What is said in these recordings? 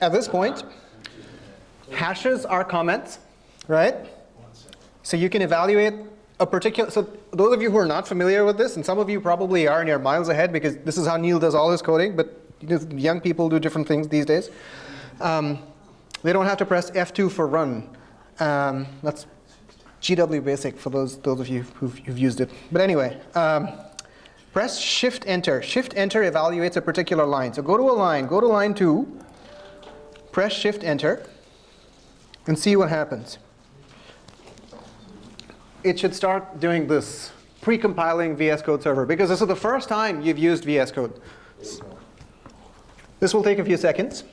at this point, hashes are comments, right? So you can evaluate a particular, so those of you who are not familiar with this, and some of you probably are and you're miles ahead because this is how Neil does all his coding, but young people do different things these days. Um, they don't have to press F2 for run. Um, that's GW Basic for those, those of you who've, who've used it. But anyway, um, press Shift Enter. Shift Enter evaluates a particular line. So go to a line, go to line 2, press Shift Enter, and see what happens. It should start doing this, pre-compiling VS Code Server, because this is the first time you've used VS Code. This will take a few seconds.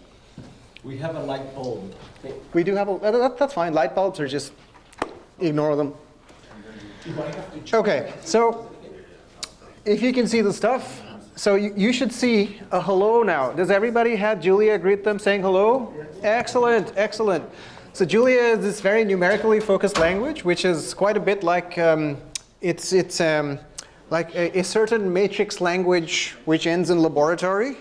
We have a light bulb. We do have a, that's fine. Light bulbs are just, ignore them. OK, so if you can see the stuff, so you, you, should see a hello now. Does everybody have Julia greet them saying hello? Yes. Excellent, excellent. So Julia is this very numerically focused language, which is quite a bit like um, it's it's um, like a, a, certain matrix language which ends in laboratory,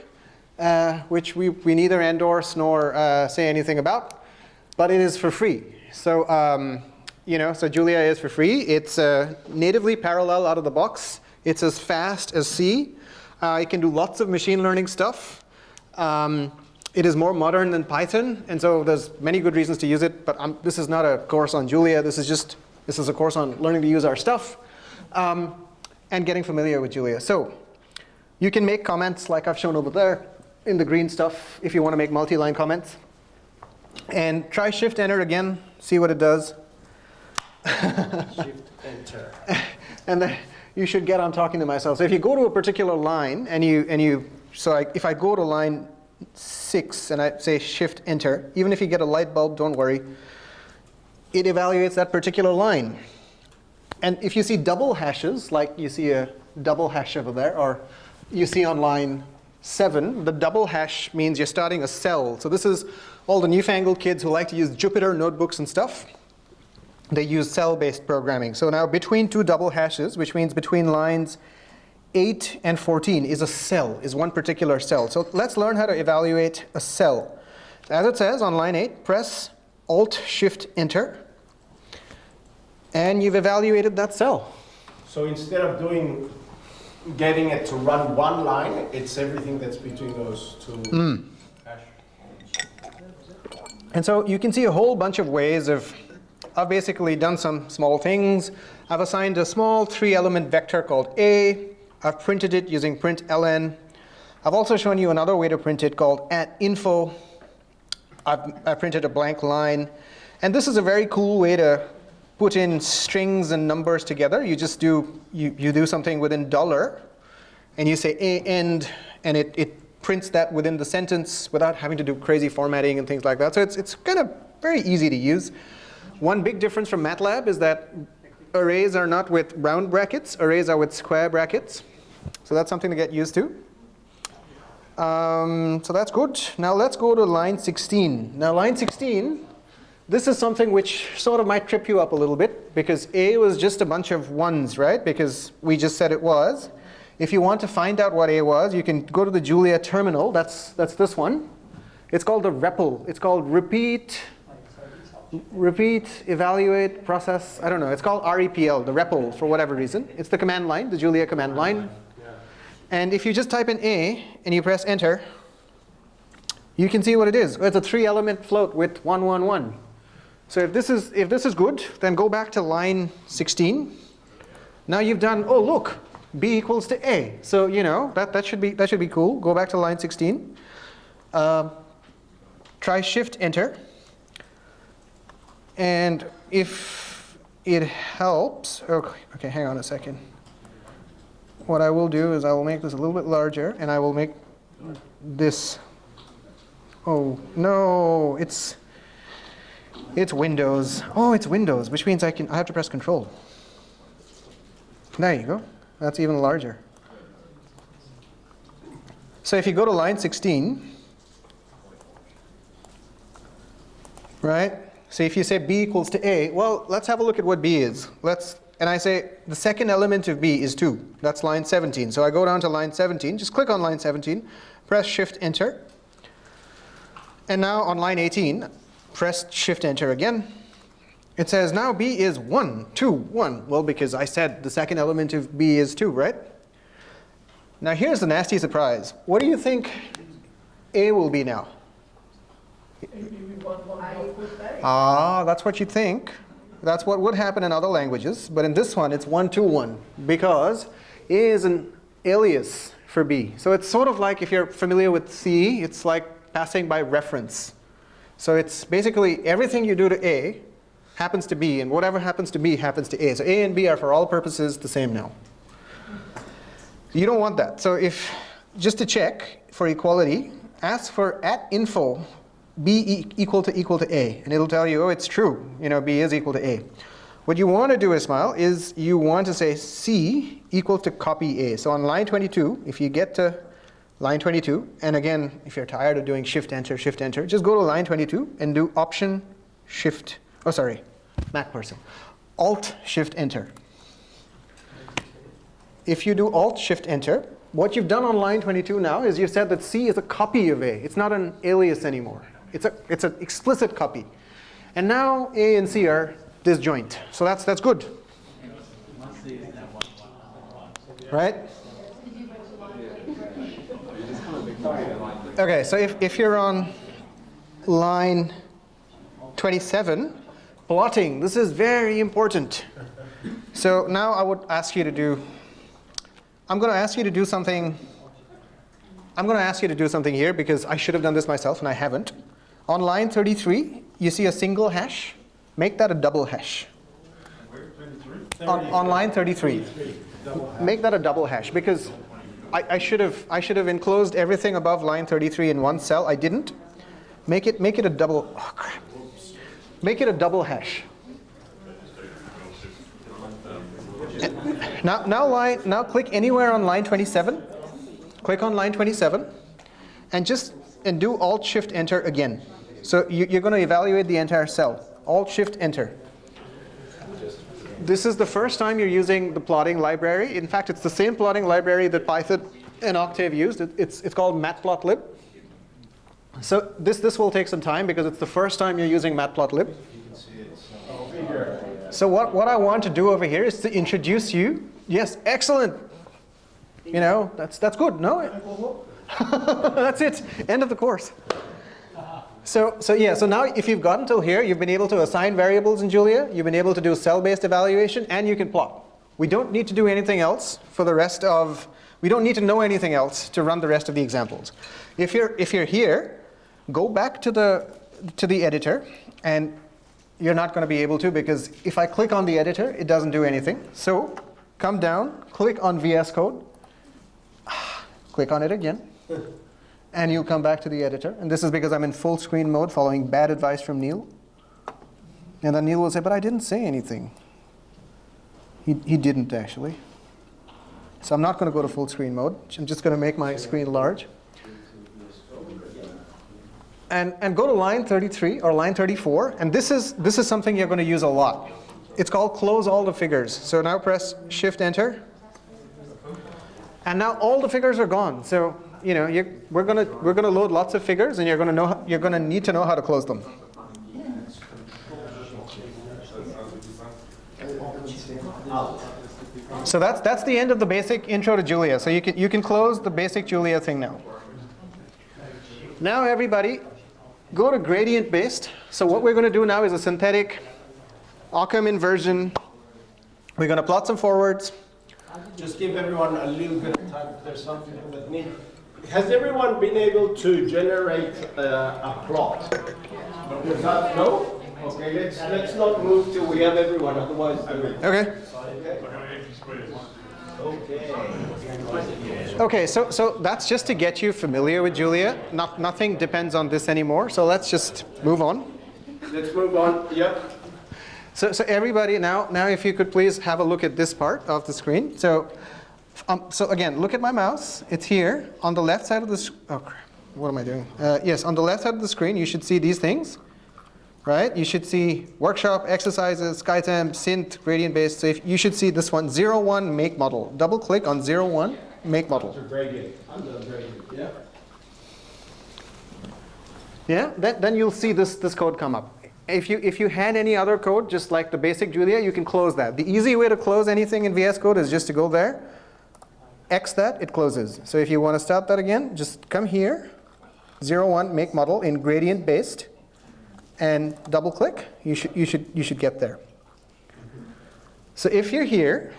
uh, which we, we neither endorse nor uh, say anything about, but it is for free. So um, you know, so Julia is for free. It's uh, natively parallel out of the box. It's as fast as C. Uh, it can do lots of machine learning stuff. Um, it is more modern than Python, and so there's many good reasons to use it. But I'm, this is not a course on Julia. This is just this is a course on learning to use our stuff um, and getting familiar with Julia. So you can make comments like I've shown over there in the green stuff if you want to make multi-line comments. And try Shift Enter again. See what it does. Shift Enter. and then you should get on talking to myself. So if you go to a particular line and you and you so I, if I go to line 6 and I say shift enter, even if you get a light bulb, don't worry, it evaluates that particular line. And if you see double hashes, like you see a double hash over there, or you see on line 7, the double hash means you're starting a cell. So this is all the newfangled kids who like to use Jupyter notebooks and stuff. They use cell-based programming. So now between two double hashes, which means between lines 8 and 14 is a cell, is one particular cell. So let's learn how to evaluate a cell. As it says on line 8, press Alt-Shift-Enter, and you've evaluated that cell. So instead of doing, getting it to run one line, it's everything that's between those two. Mm. And so you can see a whole bunch of ways of, I've basically done some small things. I've assigned a small three-element vector called A, I've printed it using println. I've also shown you another way to print it called at info. I've, I've printed a blank line. And this is a very cool way to put in strings and numbers together. You just do, you, you do something within dollar, and you say a end, and it, it prints that within the sentence without having to do crazy formatting and things like that. So it's, it's kind of very easy to use. One big difference from MATLAB is that arrays are not with round brackets. Arrays are with square brackets. So that's something to get used to. Um, so that's good. Now let's go to line 16. Now line 16, this is something which sort of might trip you up a little bit because A was just a bunch of ones, right? Because we just said it was. If you want to find out what A was, you can go to the Julia terminal. That's, that's this one. It's called the REPL. It's called repeat, repeat, evaluate, process. I don't know. It's called REPL, the REPL for whatever reason. It's the command line, the Julia command line. And if you just type in A and you press enter, you can see what it is. It's a three element float with 111. So if this is if this is good, then go back to line 16. Now you've done, oh look, B equals to A. So you know that that should be that should be cool. Go back to line 16. Uh, try shift enter. And if it helps, okay, okay, hang on a second what I will do is I will make this a little bit larger and I will make this, oh no, it's, it's Windows. Oh, it's Windows, which means I can, I have to press control. There you go, that's even larger. So if you go to line 16, right? So if you say B equals to A, well, let's have a look at what B is. Let's and I say the second element of B is 2. That's line 17. So I go down to line 17, just click on line 17, press Shift Enter. And now on line 18, press Shift Enter again. It says now B is 1, 2, 1. Well, because I said the second element of B is 2, right? Now here's the nasty surprise. What do you think A will be now? Ah, that's what you think. That's what would happen in other languages. But in this one, it's 1, 2, 1. Because A is an alias for B. So it's sort of like if you're familiar with C, it's like passing by reference. So it's basically everything you do to A happens to B, and whatever happens to B happens to A. So A and B are for all purposes the same now. You don't want that. So if, just to check for equality, ask for at info b e equal to equal to a, and it'll tell you, oh, it's true. You know, b is equal to a. What you want to do, Ismail, is you want to say c equal to copy a. So on line 22, if you get to line 22, and again, if you're tired of doing shift enter, shift enter, just go to line 22 and do option shift, oh sorry, Mac person, alt shift enter. If you do alt shift enter, what you've done on line 22 now is you've said that C is a copy of A. It's not an alias anymore. It's a it's an explicit copy. And now A and C are disjoint. So that's that's good. Right? Okay, so if, if you're on line 27, plotting, this is very important. So now I would ask you to do, I'm going to ask you to do something, I'm going to ask you to do something here because I should have done this myself and I haven't. On line 33, you see a single hash. Make that a double hash. On, on line 33. Make that a double hash because I, I, should have I should have enclosed everything above line 33 in one cell. I didn't. Make it make it a double. Oh crap. Make it a double hash. Now now line now click anywhere on line 27. Click on line 27, and just and do Alt Shift Enter again. So you, you're going to evaluate the entire cell. Alt Shift Enter. This is the first time you're using the plotting library. In fact, it's the same plotting library that Python and Octave used. It, it's, it's called matplotlib. So this, this will take some time because it's the first time you're using matplotlib. So what, what I want to do over here is to introduce you. Yes, excellent. You know, that's, that's good. No? that's it. End of the course. So, so yeah, so now if you've gotten till here, you've been able to assign variables in Julia, you've been able to do cell-based evaluation, and you can plot. We don't need to do anything else for the rest of, we don't need to know anything else to run the rest of the examples. If you're, if you're here, go back to the, to the editor, and you're not going to be able to because if I click on the editor, it doesn't do anything. So come down, click on VS Code, click on it again and you'll come back to the editor. And this is because I'm in full screen mode following bad advice from Neil. And then Neil will say, but I didn't say anything. He, he didn't actually. So I'm not going to go to full screen mode. I'm just going to make my screen large. And, and go to line 33 or line 34. And this is, this is something you're going to use a lot. It's called close all the figures. So now press Shift Enter. And now all the figures are gone. So you know, we're gonna we're gonna load lots of figures, and you're gonna know you're gonna need to know how to close them. So that's that's the end of the basic intro to Julia. So you can you can close the basic Julia thing now. Now everybody, go to gradient based. So what we're going to do now is a synthetic Occam inversion. We're going to plot some forwards. Just give everyone a little bit of time. There's something that need has everyone been able to generate uh, a plot? That, no? Okay, let's let's not move till we have everyone, otherwise. Okay. Okay. Okay, so so that's just to get you familiar with Julia. Not nothing depends on this anymore. So let's just move on. Let's move on. Yep. So so everybody now now if you could please have a look at this part of the screen. So um, so again, look at my mouse. It's here on the left side of the. Oh, crap. What am I doing? Uh, yes, on the left side of the screen, you should see these things, right? You should see workshop, exercises, SkyTem, synth, gradient based. So if you should see this one, zero one make model. Double click on zero one make model. Gradient. Under gradient. Yeah. Yeah, then, then you'll see this, this code come up. If you, if you had any other code, just like the basic Julia, you can close that. The easy way to close anything in VS Code is just to go there, X that, it closes. So if you want to start that again, just come here, 0, 1, make model in gradient based, and double click, you should, you should, you should get there. So if you're here,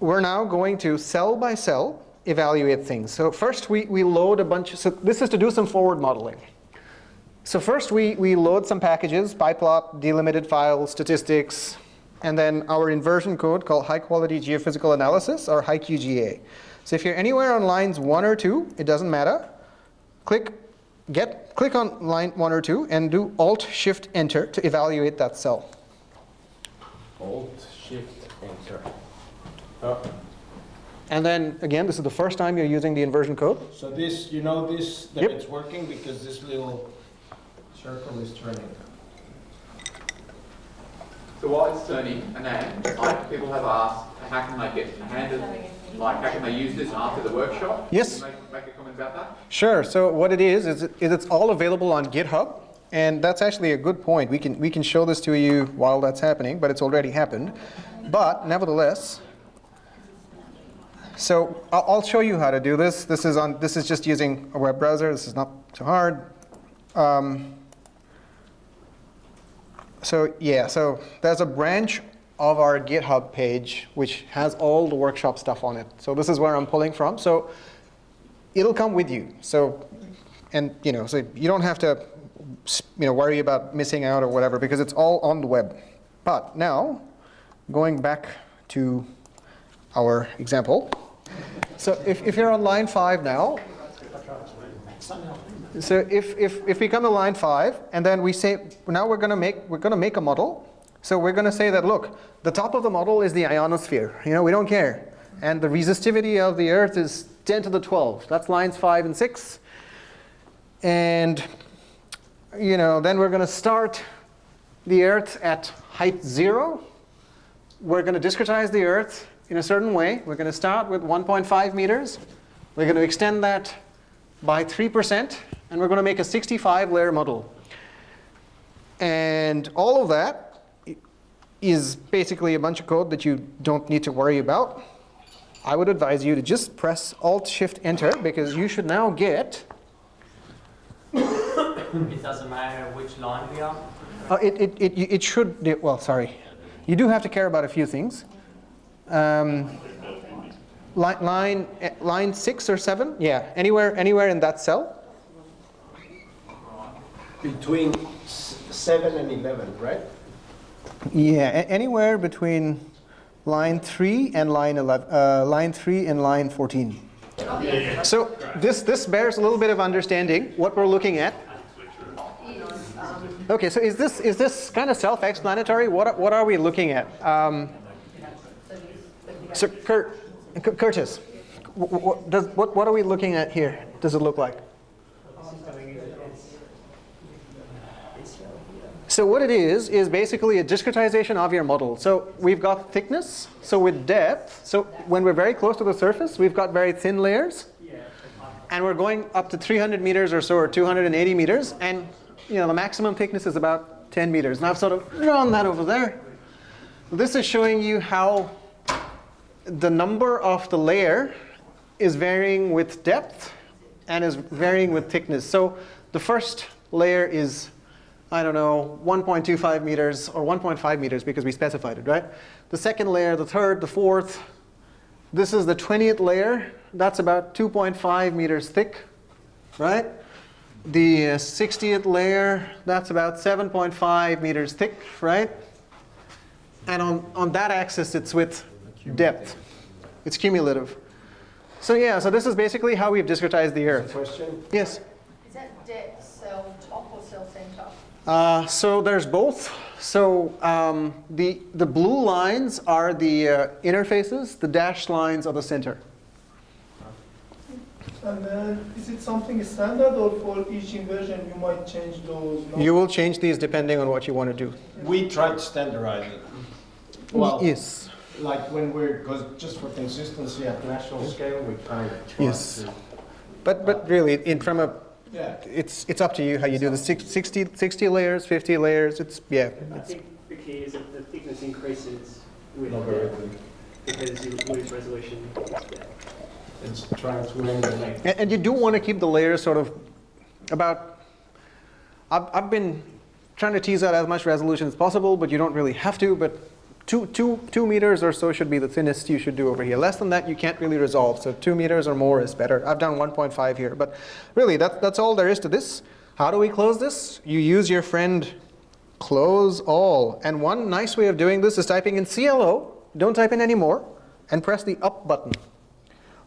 we're now going to cell by cell evaluate things. So first we, we load a bunch, so this is to do some forward modeling. So first we, we load some packages, pyplot, delimited files, statistics, and then our inversion code called high quality geophysical analysis or HiQGA. So if you're anywhere on lines one or two, it doesn't matter. Click, get, click on line one or two and do Alt Shift Enter to evaluate that cell. Alt, Shift, Enter. Oh, And then again, this is the first time you're using the inversion code. So this, you know this, that Yep. it's working because this little circle is turning. So while it's turning, and then, like, people have asked, how can they get handed, like, how can they use this after the workshop? Yes. Can you Make, make a comment about that? Sure. So what it is is, it, is it's all available on GitHub, and that's actually a good point. We can we can show this to you while that's happening, but it's already happened. But nevertheless, so I'll, I'll show you how to do this. This is on this is just using a web browser. This is not too hard. Um, so yeah, so there's a branch of our GitHub page which has all the workshop stuff on it. So this is where I'm pulling from. So it'll come with you. So, and you know, so you don't have to, you know, worry about missing out or whatever because it's all on the web. But now, going back to our example. So if, if you're on line five now, so if, if, if we come to line five and then we say, now we're gonna make, we're gonna make a model. So we're gonna say that, look, the top of the model is the ionosphere. You know, we don't care. And the resistivity of the earth is 10 to the 12. That's lines five and six. And, you know, then we're gonna start the earth at height zero. We're gonna discretize the earth in a certain way. We're gonna start with 1.5 meters. We're gonna extend that by 3%, and we're going to make a 65 layer model. And all of that is basically a bunch of code that you don't need to worry about. I would advise you to just press Alt Shift Enter because you should now get, It doesn't matter which line we are. uh, it, it, it, it should, well, sorry. You do have to care about a few things. Um, line, line, eh, line six or seven, yeah, anywhere, anywhere in that cell. Between seven and 11, right? Yeah, anywhere between line 3 and line 11, uh, line 3 and line 14. So this, this bears a little bit of understanding what we're looking at. Okay, so is this, is this kind of self-explanatory? What, are- what are we looking at? Um, so Kurt, Cu- Curtis, wh- wh- what, does, what, what are we looking at here? Does it look like? So what it is, is basically a discretization of your model. So we've got thickness, so with depth, so when we're very close to the surface, we've got very thin layers. And we're going up to 300 meters or so, or 280 meters, and you know the maximum thickness is about 10 meters. And I've sort of drawn that over there. This is showing you how the number of the layer is varying with depth and is varying with thickness. So the first layer is I don't know, 1.25 meters or 1.5 meters because we specified it, right? The second layer, the third, the fourth. This is the 20th layer. That's about 2.5 meters thick, right? The uh, 60th layer, that's about 7.5 meters thick, right? And on, on that axis, it's with depth. It's cumulative. So yeah, so this is basically how we've discretized the Earth. Question? Yes? Is that depth cell top or cell center? Uh, so there's both. So um, the, the blue lines are the uh, interfaces, the dashed lines are the center. And then, is it something standard or for each inversion you might change those? numbers? You will change these depending on what you want to do. We tried to standardize it. Well, yes. Like when we're, because just for consistency at national scale, we kind of tried Yes. to. But, but really, in, from a Yeah. it's, it's up to you how you do the six- 60, 60 layers, 50 layers, it's, yeah. I it's- think the key is that the thickness increases with Logarithm. because you lose resolution. Yeah. It's trying to emulate. And, and you do want to keep the layers sort of about, I've, I've been trying to tease out as much resolution as possible, but you don't really have to, but two, two, two meters or so should be the thinnest you should do over here. Less than that, you can't really resolve, so two meters or more is better. I've done 1.5 here, but really, that, that's all there is to this. How do we close this? You use your friend close all. And one nice way of doing this is typing in CLO, don't type in any more, and press the up button.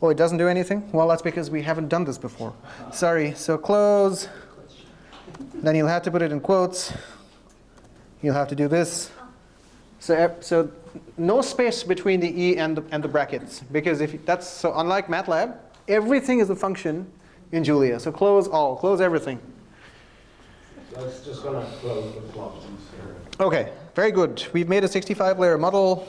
Oh, it doesn't do anything? Well, that's because we haven't done this before. Sorry, so close. Then you'll have to put it in quotes. You'll have to do this. So, eh, so no space between the E and the, and the brackets. Because if that's, so unlike MATLAB, everything is a function in Julia. So close all, close everything. That's just gonna close the plot. Okay, very good. We've made a 65 layer model.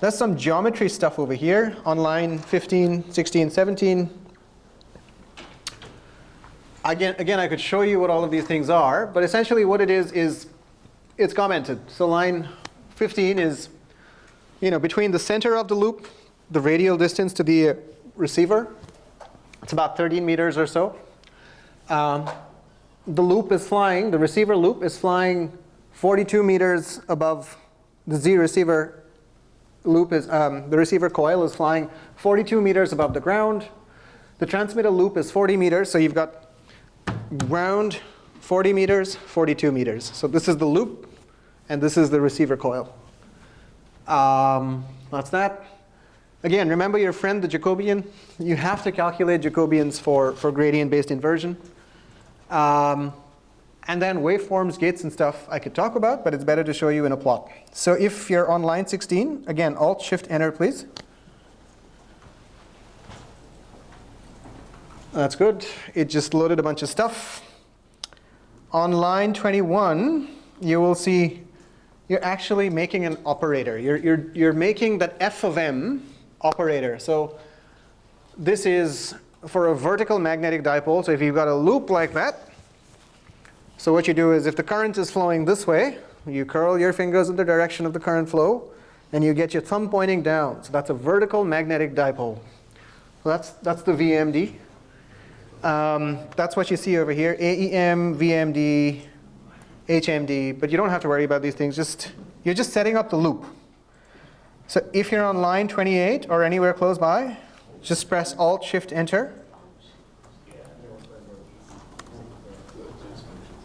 There's some geometry stuff over here on line 15, 16, 17. Again, again, I could show you what all of these things are, but essentially what it is is it's commented. So line 15 is, you know, between the center of the loop, the radial distance to the receiver. It's about 13 meters or so. Um, the loop is flying, the receiver loop is flying 42 meters above the Z receiver loop is, um, the receiver coil is flying 42 meters above the ground. The transmitter loop is 40 meters, so you've got ground 40 meters, 42 meters. So this is the loop, and this is the receiver coil. Um, that's that. Again, remember your friend, the Jacobian? You have to calculate Jacobians for, for gradient-based inversion. Um, and then waveforms, gates, and stuff I could talk about, but it's better to show you in a plot. So if you're on line 16, again, Alt-Shift-Enter, please. That's good. It just loaded a bunch of stuff. On line 21, you will see you're actually making an operator. You're, you're, you're making that f of m operator. So this is for a vertical magnetic dipole. So if you've got a loop like that, so what you do is if the current is flowing this way, you curl your fingers in the direction of the current flow, and you get your thumb pointing down. So that's a vertical magnetic dipole. So that's, that's the VMD. Um, that's what you see over here, AEM, VMD, HMD, but you don't have to worry about these things. Just You're just setting up the loop. So if you're on line 28 or anywhere close by, just press Alt, Shift, Enter.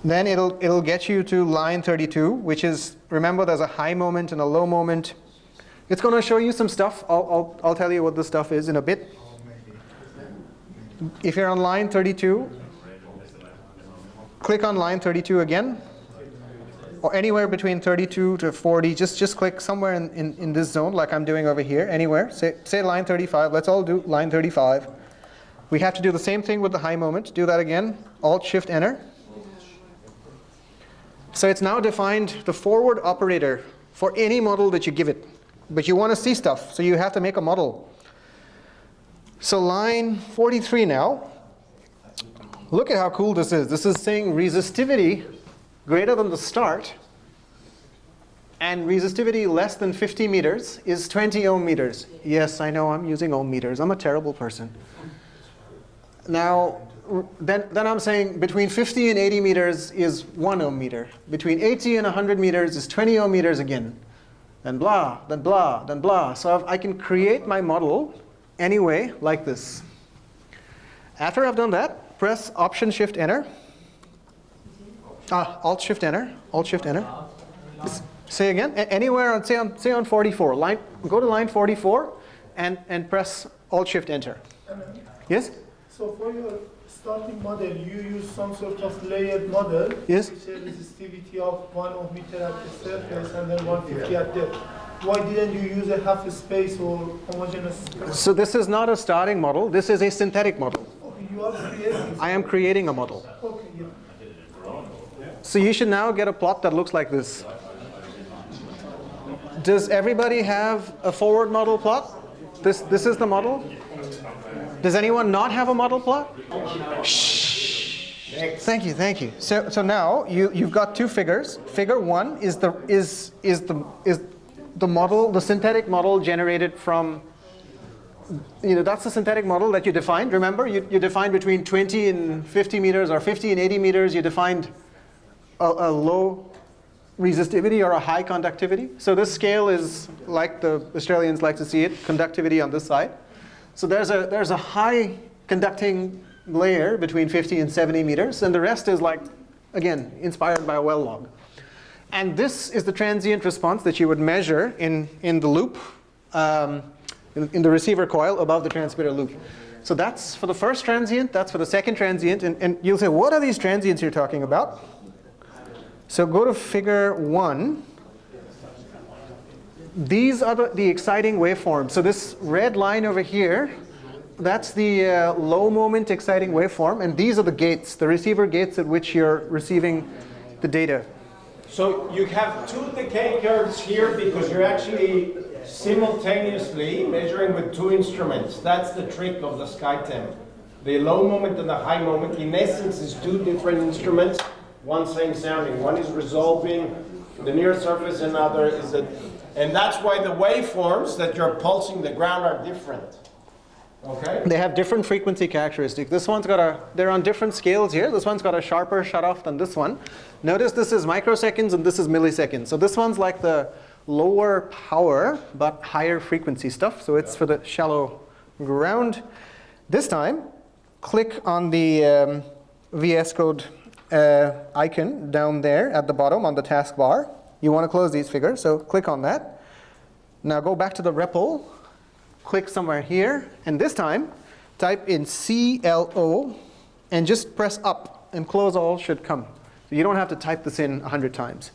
Then it'll, it'll get you to line 32, which is, remember there's a high moment and a low moment. It's going to show you some stuff. I'll, I'll, I'll tell you what the stuff is in a bit. If you're on line 32, click on line 32 again, or anywhere between 32 to 40, just, just click somewhere in, in, in this zone like I'm doing over here, anywhere. Say, say line 35, let's all do line 35. We have to do the same thing with the high moment. Do that again, Alt, Shift, Enter. So it's now defined the forward operator for any model that you give it. But you want to see stuff, so you have to make a model. So line 43 now, look at how cool this is. This is saying resistivity greater than the start and resistivity less than 50 meters is 20 ohm meters. Yes, I know I'm using ohm meters. I'm a terrible person. Now, then, then I'm saying between 50 and 80 meters is 1 ohm meter. Between 80 and 100 meters is 20 ohm meters again. Then blah, then blah, then blah. So I've, I can create my model anyway like this. After I've done that, press Option Shift Enter. Ah, Alt Shift Enter. Alt Shift Enter. Say again. A- anywhere on say on say on 44. Line. Go to line 44, and and press Alt Shift Enter. Yes. So for your starting model, you use some sort of layered model. Yes. Which has resistivity of one ohm meter at the surface and then 150 at depth. Why didn't you use a half space or homogeneous? So this is not a starting model. This is a synthetic model. Okay, you are creating. I am creating a model. Okay, yeah. So you should now get a plot that looks like this. Does everybody have a forward model plot? This, this is the model? Does anyone not have a model plot? Shh. Thank you, thank you. So, so now you, you've got two figures. Figure one is the, is, is, the, is the model, the synthetic model generated from, you know, that's the synthetic model that you defined. Remember, you, you defined between 20 and 50 meters or 50 and 80 meters. You defined a, a low resistivity or a high conductivity. So this scale is like the Australians like to see it, conductivity on this side. So there's a, there's a high conducting layer between 50 and 70 meters, and the rest is like, again, inspired by a well log. And this is the transient response that you would measure in, in the loop, um, in, in the receiver coil above the transmitter loop. So that's for the first transient, that's for the second transient, and, and you'll say, what are these transients you're talking about? So go to figure one. These are the, the exciting waveforms. So this red line over here, that's the uh, low moment exciting waveform. And these are the gates, the receiver gates at which you're receiving the data. So you have two decay curves here because you're actually simultaneously measuring with two instruments. That's the trick of the SkyTem. The low moment and the high moment, in essence, is two different instruments, one same sounding. One is resolving the near surface, another is a, and that's why the waveforms that you're pulsing the ground are different. Okay? They have different frequency characteristics. This one's got a, they're on different scales here. This one's got a sharper shutoff than this one. Notice this is microseconds and this is milliseconds. So this one's like the lower power but higher frequency stuff. So it's for the shallow ground. This time, click on the um, VS Code uh, icon down there at the bottom on the taskbar. You want to close these figures, so click on that. Now go back to the REPL, click somewhere here, and this time type in CLO and just press up and close all should come. So you don't have to type this in 100 times.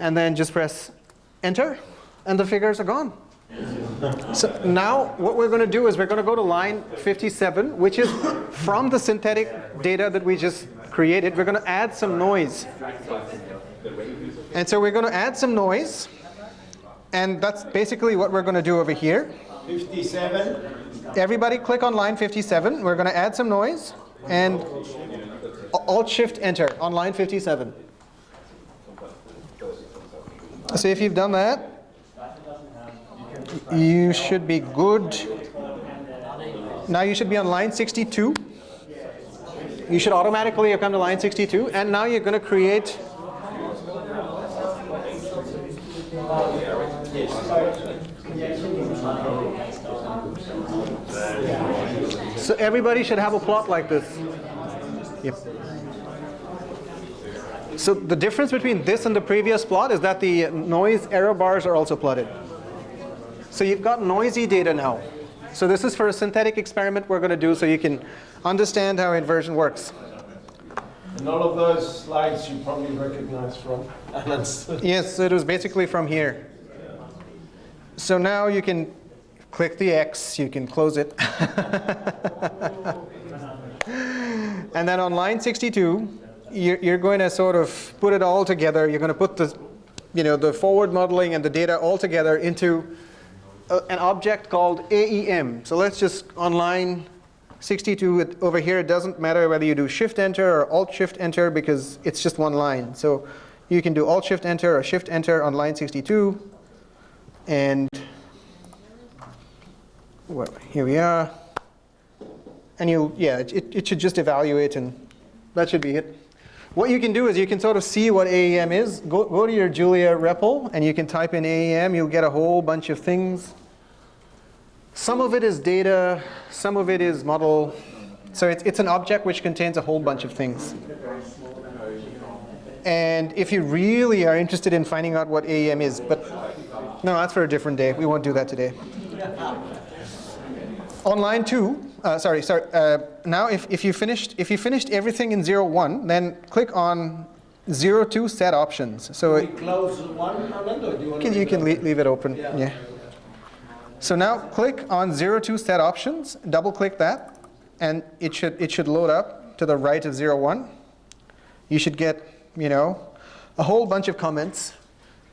And then just press enter and the figures are gone. So now what we're going to do is we're going to go to line 57, which is from the synthetic data that we just created. We're going to add some noise. And so we're going to add some noise. And that's basically what we're going to do over here. 57. Everybody click on line 57. We're going to add some noise. And Alt-Shift-Enter on line 57. So if you've done that, you should be good. Now you should be on line 62. You should automatically have come to line 62. And now you're going to create So everybody should have a plot like this. Yep. So the difference between this and the previous plot is that the noise error bars are also plotted. So you've got noisy data now. So this is for a synthetic experiment we're going to do so you can understand how inversion works. And all of those slides you probably recognize from. Yes, it was basically from here. So now you can click the X, you can close it. and then on line 62, you're, you're going to sort of put it all together. You're going to put the, you know, the forward modeling and the data all together into a, an object called AEM. So let's just on line 62 over here, it doesn't matter whether you do Shift Enter or Alt Shift Enter because it's just one line. So you can do Alt Shift Enter or Shift Enter on line 62. And well, here we are. And you, yeah, it, it should just evaluate and that should be it. What you can do is you can sort of see what AEM is. Go, go to your Julia REPL and you can type in AEM. You'll get a whole bunch of things. Some of it is data, some of it is model. So it's, it's an object which contains a whole bunch of things. And if you really are interested in finding out what AEM is, but no, that's for a different day. We won't do that today. On line two, uh, sorry, sorry. Uh, now, if, if you finished if you finished everything in zero one, then click on zero two set options. So we it, close one, Anand, or do you want can, to you leave can leave it open. Yeah. Yeah. So now click on zero two set options. Double click that, and it should it should load up to the right of zero one. You should get you know a whole bunch of comments.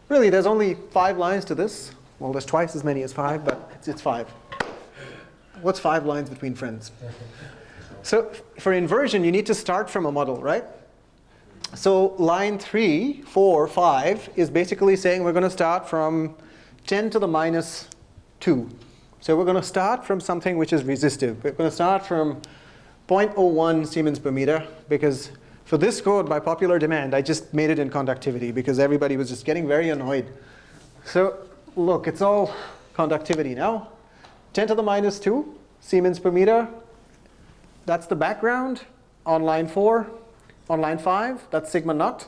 Really, there's only five lines to this. Well, there's twice as many as five, but it's, it's five. What's five lines between friends? So for inversion, you need to start from a model, right? So line 3, 4, 5 is basically saying we're going to start from 10 to the minus 2. So we're going to start from something which is resistive. We're going to start from 0.01 Siemens per meter because for this code, by popular demand, I just made it in conductivity because everybody was just getting very annoyed. So look, it's all conductivity now. 10 to the minus 2 Siemens per meter. That's the background on line 4. On line 5, that's sigma naught.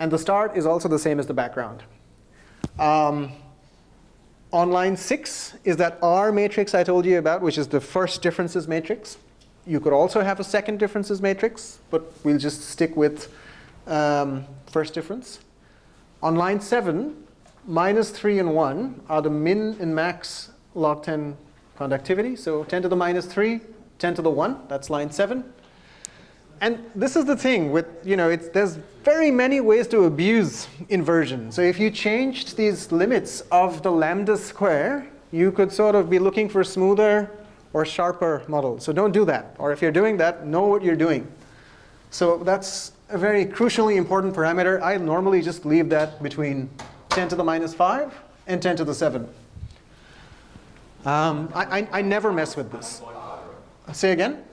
And the start is also the same as the background. Um, on line 6 is that R matrix I told you about, which is the first differences matrix. You could also have a second differences matrix, but we'll just stick with um, first difference. On line 7, minus 3 and 1 are the min and max log 10 conductivity. So 10 to the minus 3, 10 to the 1, that's line 7. And this is the thing with, you know, there's very many ways to abuse inversion. So if you changed these limits of the lambda square, you could sort of be looking for smoother or sharper models. So don't do that. Or if you're doing that, know what you're doing. So that's a very crucially important parameter. I normally just leave that between 10 to the minus 5 and 10 to the 7. Um, I, I, I never mess with this. Say again?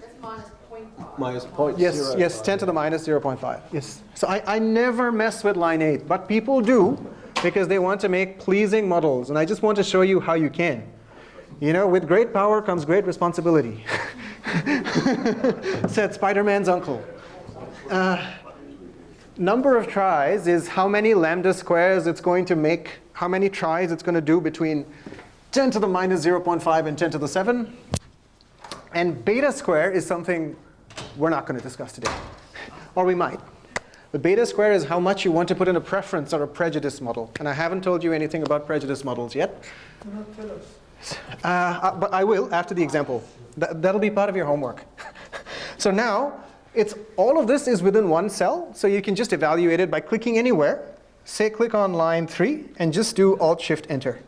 That's minus point Minus point Yes, zero yes, 10 to the minus 0.5. Yes. So I, I never mess with line 8, but people do because they want to make pleasing models. And I just want to show you how you can. You know, with great power comes great responsibility, said Spider-Man's uncle. Uh, number of tries is how many lambda squares it's going to make, how many tries it's going to do between 10 to the minus 0.5 and 10 to the 7. And beta square is something we're not going to discuss today. Or we might. But beta square is how much you want to put in a preference or a prejudice model. And I haven't told you anything about prejudice models yet. Tell us. Uh, uh, but I will after the example. Th that'll be part of your homework. so now, it's, all of this is within one cell. So you can just evaluate it by clicking anywhere. Say click on line 3 and just do Alt-Shift-Enter.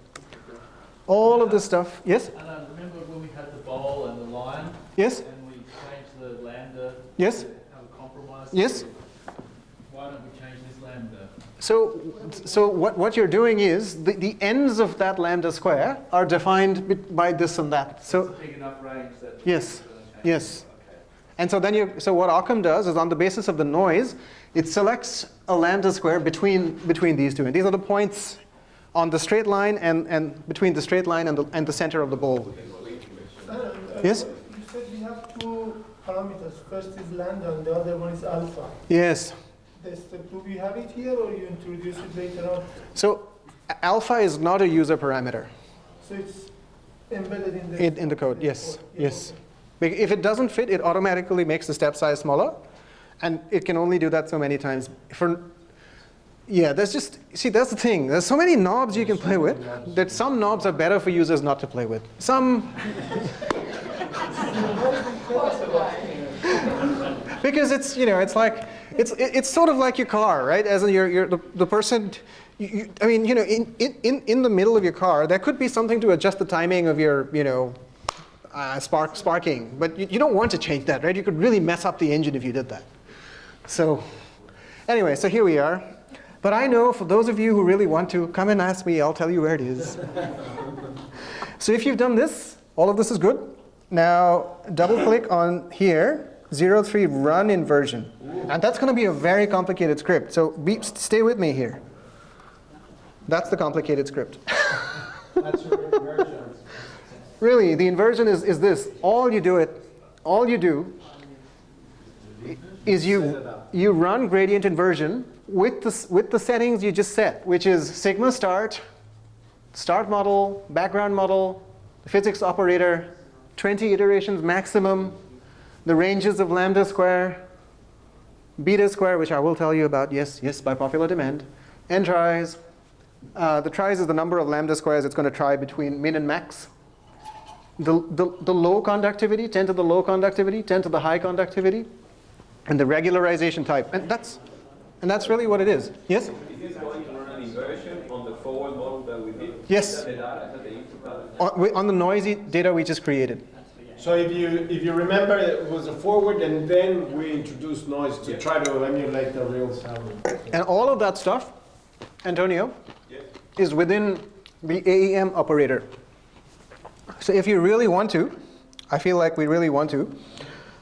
All of this stuff. Yes? And I remember when we had the bowl and the line, Yes? and we changed the lambda Yes? have a compromise. Yes? Why don't we change this lambda? So, so what, what you're doing is the, the ends of that lambda square are defined by this and that. So Big enough range that. Yes. it's gonna change. Yes. Okay. And so then you, so what Occam does is on the basis of the noise, it selects a lambda square between, between these two. And these are the points on the straight line and, and between the straight line and the, and the center of the bowl. Yes? You said we have two parameters. First is lambda and the other one is alpha. Yes. This, do we have it here or you introduce it later on? So alpha is not a user parameter So it's embedded in the... in, in the code. Yes. Yeah, Yes. Be- If it doesn't fit, it automatically makes the step size smaller. And it can only do that so many times. For, yeah, there's just, see, that's the thing. There's so many knobs you can play with that some knobs are better for users not to play with. Some, because it's, you know, it's like, it's, it's sort of like your car, right? As in you're, the, the person, you, I mean, you know, in, in, in the middle of your car, there could be something to adjust the timing of your, you know, uh, spark, sparking. But you, you don't want to change that, right? You could really mess up the engine if you did that. So anyway, so here we are. But I know for those of you who really want to, come and ask me, I'll tell you where it is. so if you've done this, all of this is good. Now double click on here, 03 run inversion. And that's going to be a very complicated script. So be, stay with me here. That's the complicated script. That's your inversion. Really, the inversion is, is this. All you do it, all you do is you, you run gradient inversion with the, with the settings you just set, which is sigma start, start model, background model, physics operator, 20 iterations maximum, the ranges of lambda square, beta square, which I will tell you about, yes, yes, by popular demand, n tries. Uh, the tries is the number of lambda squares it's going to try between min and max. The, the, the low conductivity, 10 to the low conductivity, 10 to the high conductivity, and the regularization type. And that's, and that's really what it is. Yes? Is this going to run an inversion on the forward model that we did? Yes. The data the? On, we- on the noisy data we just created. So if you, if you remember, it was a forward and then we introduced noise to try to emulate the real sound. And all of that stuff, Antonio, is within the AEM operator. So if you really want to, I feel like we really want to,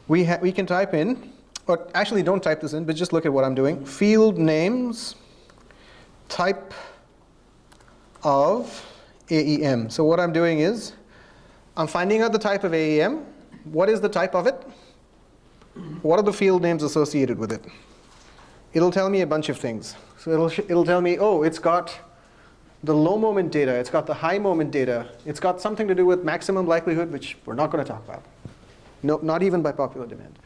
we, ha we can type in, or actually don't type this in, but just look at what I'm doing. Field names, type of AEM. So what I'm doing is, I'm finding out the type of AEM. What is the type of it? What are the field names associated with it? It'll tell me a bunch of things. So it'll, it'll tell me, oh, it's got the low moment data, it's got the high moment data, it's got something to do with maximum likelihood, which we're not going to talk about. No, not even by popular demand.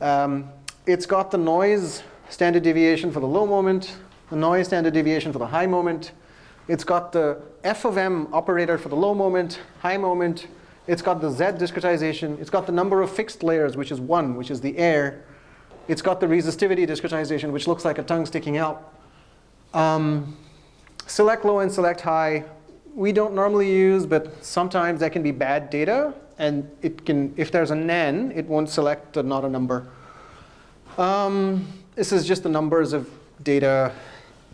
Um, it's got the noise standard deviation for the low moment, the noise standard deviation for the high moment. It's got the f of m operator for the low moment, high moment. It's got the z discretization. It's got the number of fixed layers, which is one, which is the air. It's got the resistivity discretization, which looks like a tongue sticking out. Um, select low and select high, we don't normally use, but sometimes that can be bad data. And it can, if there's a nan, it won't select not a number. Um, this is just the numbers of data.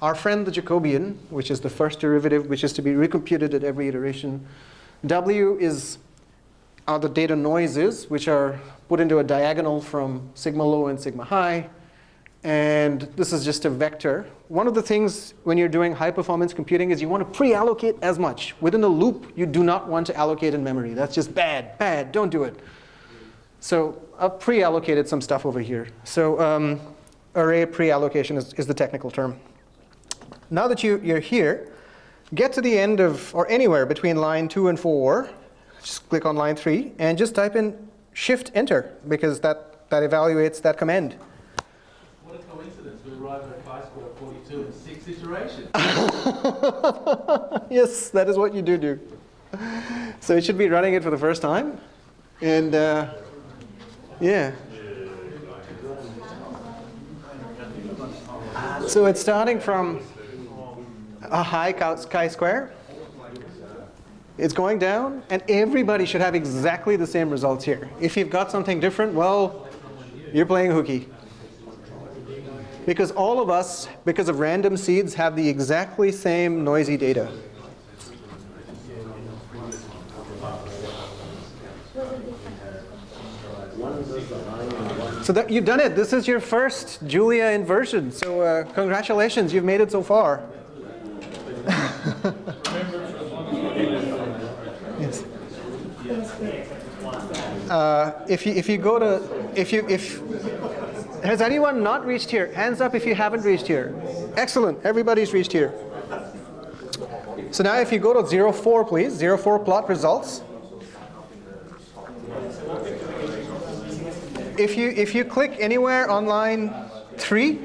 Our friend the Jacobian, which is the first derivative, which is to be recomputed at every iteration. W is are the data noises, which are put into a diagonal from sigma low and sigma high. And this is just a vector. One of the things when you're doing high performance computing is you want to pre-allocate as much. Within a loop, you do not want to allocate in memory. That's just bad, bad, don't do it. So I've pre-allocated some stuff over here. So um, array pre-allocation is, is the technical term. Now that you, you're here, get to the end of, or anywhere between line two and four, just click on line three, and just type in shift enter, because that, that evaluates that command. What a coincidence, we arrived at chi-square 42 in six iterations. yes, that is what you do do. So it should be running it for the first time. And uh, yeah. So it's starting from a high chi-square. It's going down, and everybody should have exactly the same results here. If you've got something different, well, you're playing hooky. Because all of us, because of random seeds, have the exactly same noisy data. So that you've done it. This is your first Julia inversion. So uh, congratulations, you've made it so far. Uh, if you if you go to if you if has anyone not reached here? Hands up if you haven't reached here. Excellent. Everybody's reached here. So now if you go to 04, please, 04 plot results. If you, if you click anywhere on line 3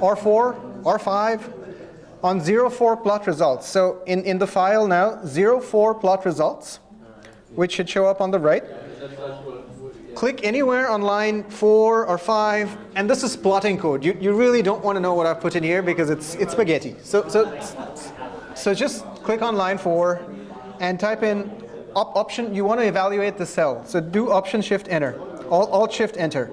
or 4 or 5 on 04 plot results. So in, in the file now, 04 plot results, which should show up on the right click anywhere on line four or five, and this is plotting code. You, you really don't want to know what I've put in here because it's, it's spaghetti. So, so, so just click on line four and type in op option. You want to evaluate the cell. So do option shift enter, alt, alt shift enter.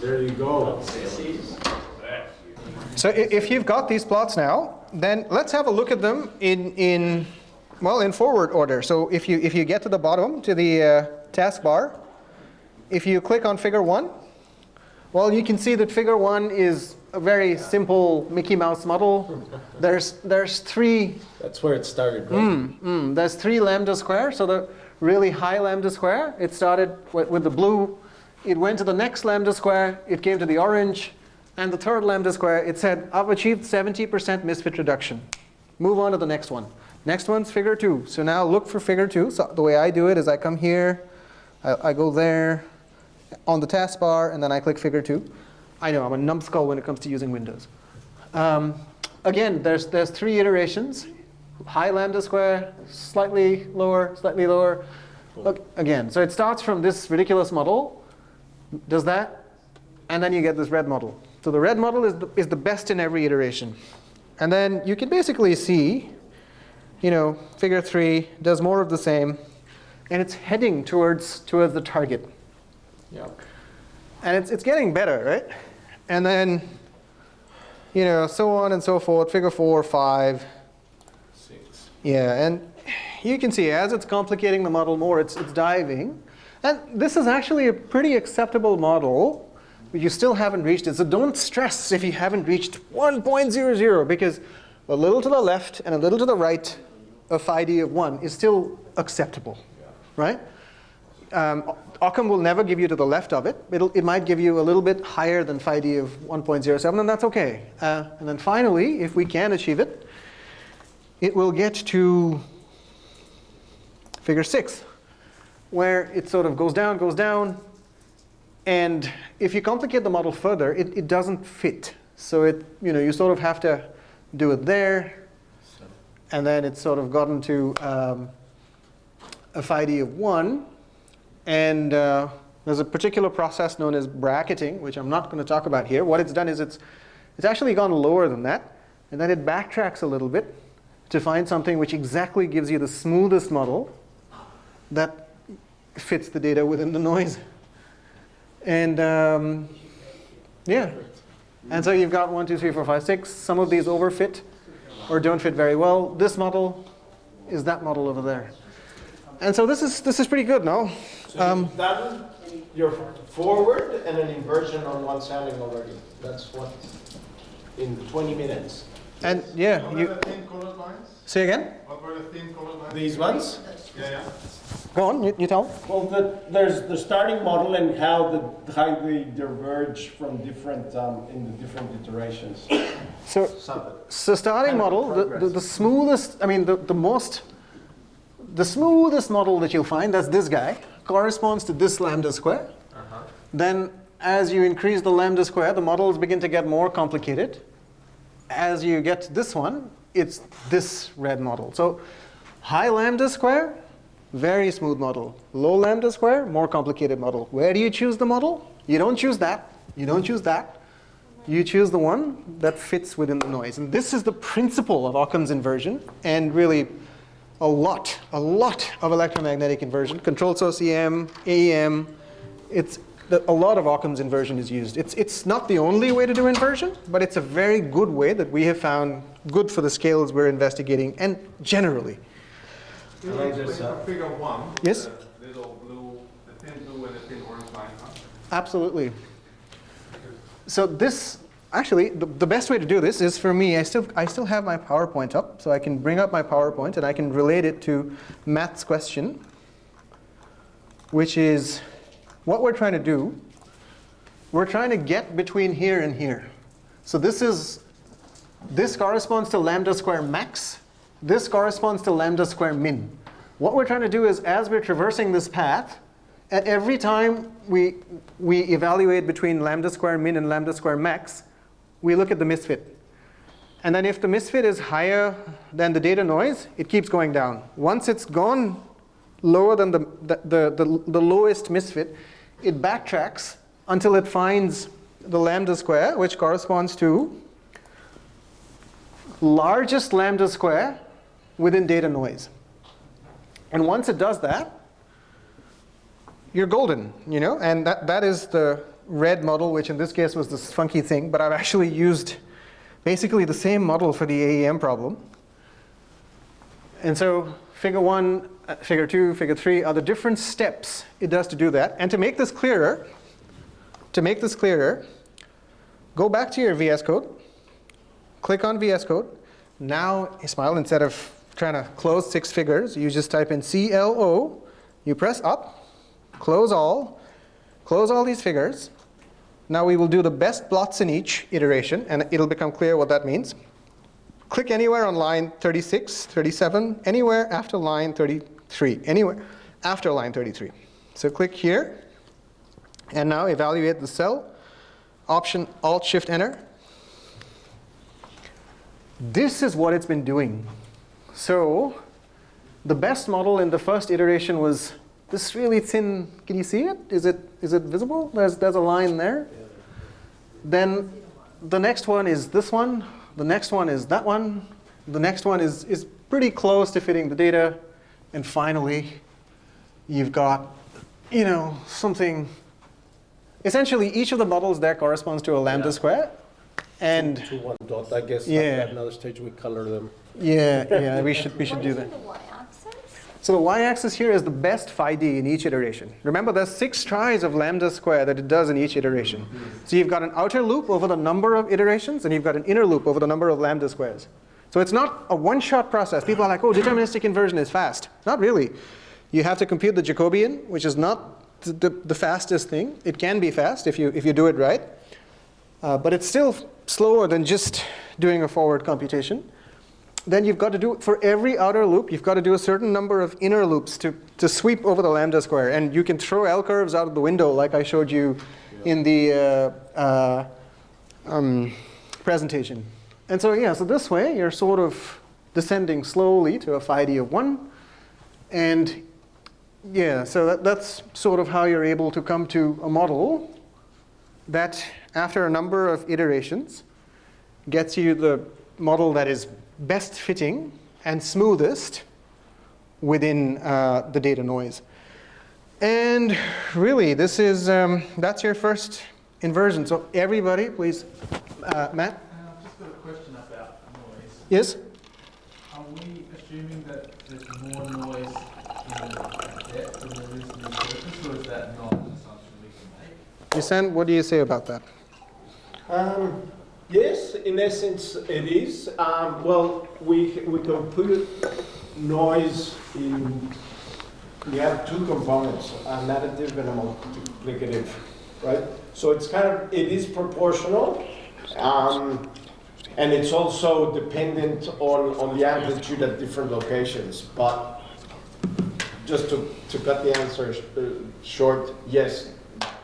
There you go. So if you've got these plots now, then let's have a look at them in, in well, in forward order. So if you, if you get to the bottom, to the uh, taskbar, if you click on figure one, well, you can see that figure one is a very simple Mickey Mouse model. There's, there's three. That's where it started, right? Mm, mm, there's three lambda square. So the really high lambda square, it started with, with the blue. It went to the next lambda square. It came to the orange. And the third lambda square, it said, I've achieved 70% misfit reduction. Move on to the next one. Next one's figure two. So now look for figure two. So the way I do it is I come here, I, I go there on the taskbar, and then I click figure two. I know I'm a numbskull when it comes to using Windows. Um, again, there's, there's three iterations. High lambda square, slightly lower, slightly lower. Look, again, so it starts from this ridiculous model, does that, and then you get this red model. So the red model is the, is the best in every iteration. And then you can basically see you know, figure three does more of the same, and it's heading towards towards the target. Yeah. And it's, it's getting better, right? And then, you know, so on and so forth, figure four, five. Six. Yeah, and you can see as it's complicating the model more, it's, it's diving. And this is actually a pretty acceptable model, but you still haven't reached it. So don't stress if you haven't reached 1.00, because a little to the left and a little to the right of phi d of 1 is still acceptable, right? Um, Occam will never give you to the left of it. It'll, it might give you a little bit higher than phi d of 1.07, and that's OK. Uh, and then finally, if we can achieve it, it will get to figure 6, where it sort of goes down, goes down. And if you complicate the model further, it, it doesn't fit. So it, you, know, you sort of have to do it there. And then it's sort of gotten to um, a d of 1. And uh, there's a particular process known as bracketing, which I'm not going to talk about here. What it's done is it's, it's actually gone lower than that. And then it backtracks a little bit to find something which exactly gives you the smoothest model that fits the data within the noise. And um, yeah. And so you've got one, two, three, four, five, six. Some of these overfit or don't fit very well. This model is that model over there. And so this is this is pretty good, no? So Um, you've done your forward and an inversion on one sampling already. That's what, in 20 minutes. And yeah, What you were the thin colored lines? say again. What were the thin colored lines? These ones? Yeah, yeah. Go on, you, you tell. Well, the, there's the starting model and how the how they diverge from different um, in the different iterations. So So, So starting model, the, the, the smoothest, I mean, the, the most, the smoothest model that you'll find, that's this guy, corresponds to this lambda square. Then as you increase the lambda square, the models begin to get more complicated. As you get to this one, it's this red model. So high lambda square, very smooth model. Low lambda square, more complicated model. Where do you choose the model? You don't choose that. You don't choose that. You choose the one that fits within the noise. And this is the principle of Occam's inversion and really a lot, a lot of electromagnetic inversion. Controlled source EM, AEM, it's, a lot of Occam's inversion is used. It's, it's not the only way to do inversion, but it's a very good way that we have found good for the scales we're investigating and generally. I like this, uh, Figure one. Yes? The little blue, the thin blue and the thin orange line. Absolutely. So this, actually, the, the best way to do this is for me, I still, I still have my PowerPoint up, so I can bring up my PowerPoint and I can relate it to Matt's question, which is what we're trying to do. We're trying to get between here and here. So this is, this corresponds to lambda square max. This corresponds to lambda square min. What we're trying to do is as we're traversing this path, at every time we, we evaluate between lambda square min and lambda square max, we look at the misfit. And then if the misfit is higher than the data noise, it keeps going down. Once it's gone lower than the, the, the, the, the lowest misfit, it backtracks until it finds the lambda square, which corresponds to largest lambda square within data noise. And once it does that, you're golden, you know? And that, that is the red model, which in this case was this funky thing, but I've actually used basically the same model for the AEM problem. And so figure one, uh, figure two, figure three are the different steps it does to do that. And to make this clearer, to make this clearer, go back to your VS Code, click on VS Code. Now, Ismail, instead of trying to close six figures, you just type in CLO, you press up, close all, close all these figures. Now we will do the best plots in each iteration, and it'll become clear what that means. Click anywhere on line 36, 37, anywhere after line 33, anywhere after line 33. So click here, and now evaluate the cell. Option Alt Shift Enter. This is what it's been doing. So the best model in the first iteration was this really thin, can you see it? Is it, is it visible? There's, there's a line there. Then the next one is this one. The next one is that one. The next one is, is pretty close to fitting the data. And finally, you've got, you know, something. Essentially, each of the models there corresponds to a lambda square. And To one dot, I guess. Yeah. At another stage, we color them. Yeah, yeah, we should, we should do that. So the y-axis here is the best phi d in each iteration. Remember, there's six tries of lambda square that it does in each iteration. So you've got an outer loop over the number of iterations, and you've got an inner loop over the number of lambda squares. So it's not a one-shot process. People are like, oh, deterministic inversion is fast. Not really. You have to compute the Jacobian, which is not the, the, the fastest thing. It can be fast if you, if you do it right. Uh, but it's still slower than just doing a forward computation then you've got to do, for every outer loop, you've got to do a certain number of inner loops to, to sweep over the lambda square. And you can throw L curves out of the window like I showed you in the uh, uh, um, presentation. And so yeah, so this way you're sort of descending slowly to a phi d of 1. And yeah, so that, that's sort of how you're able to come to a model that after a number of iterations gets you the model that is best fitting and smoothest within uh, the data noise. And really, this is, um, that's your first inversion. So everybody, please, uh, Matt? Uh, just got a question about noise. Yes? Are we assuming that there's more noise in depth than there is in the surface, or is that not an assumption we can make? Yasen, what do you say about that? Um, yes, in essence, it is. Um, well, we, we can put noise in, we have two components, a additive and a multiplicative, right? So it's kind of, it is proportional, um, and it's also dependent on, on the amplitude at different locations. But just to, to cut the answer uh, short, yes,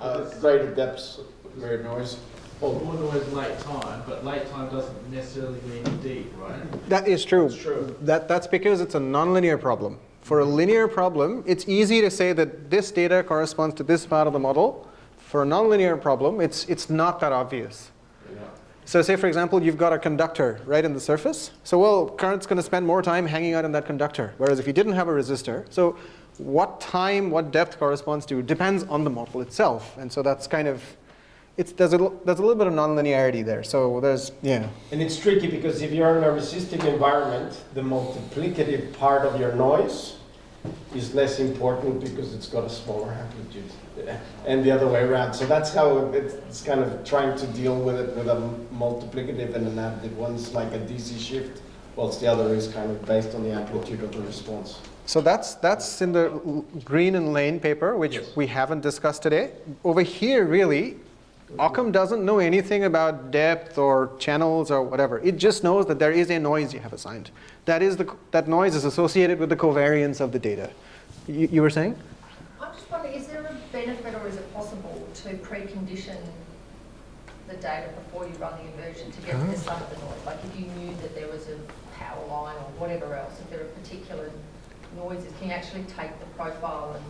uh, greater depths, greater noise. Well, more noise late time, but late time doesn't necessarily mean deep, right? That is true. It's true. That, that's because it's a nonlinear problem. For a linear problem, it's easy to say that this data corresponds to this part of the model. For a nonlinear problem, it's, it's not that obvious. So say, for example, you've got a conductor right in the surface. So well, current's going to spend more time hanging out in that conductor. Whereas if you didn't have a resistor, so what time, what depth corresponds to depends on the model itself. And so that's kind of, it's, there's, a, there's a little bit of nonlinearity there. So there's, yeah. And it's tricky because if you're in a resistive environment, the multiplicative part of your noise is less important because it's got a smaller amplitude. And the other way around. So that's how it's it's kind of trying to deal with it with a multiplicative and an additive. One's like a DC shift, whilst the other is kind of based on the amplitude of the response. So that's, that's in the Green and Lane paper, which Yes. we haven't discussed today. Over here, really, Occam doesn't know anything about depth or channels or whatever. It just knows that there is a noise you have assigned. That, is the, that noise is associated with the covariance of the data. You, you were saying? I'm just wondering, is there a benefit or is it possible to precondition the data before you run the inversion to get to the sum of the noise? Like if you knew that there was a power line or whatever else, if there are particular noises, can you actually take the profile and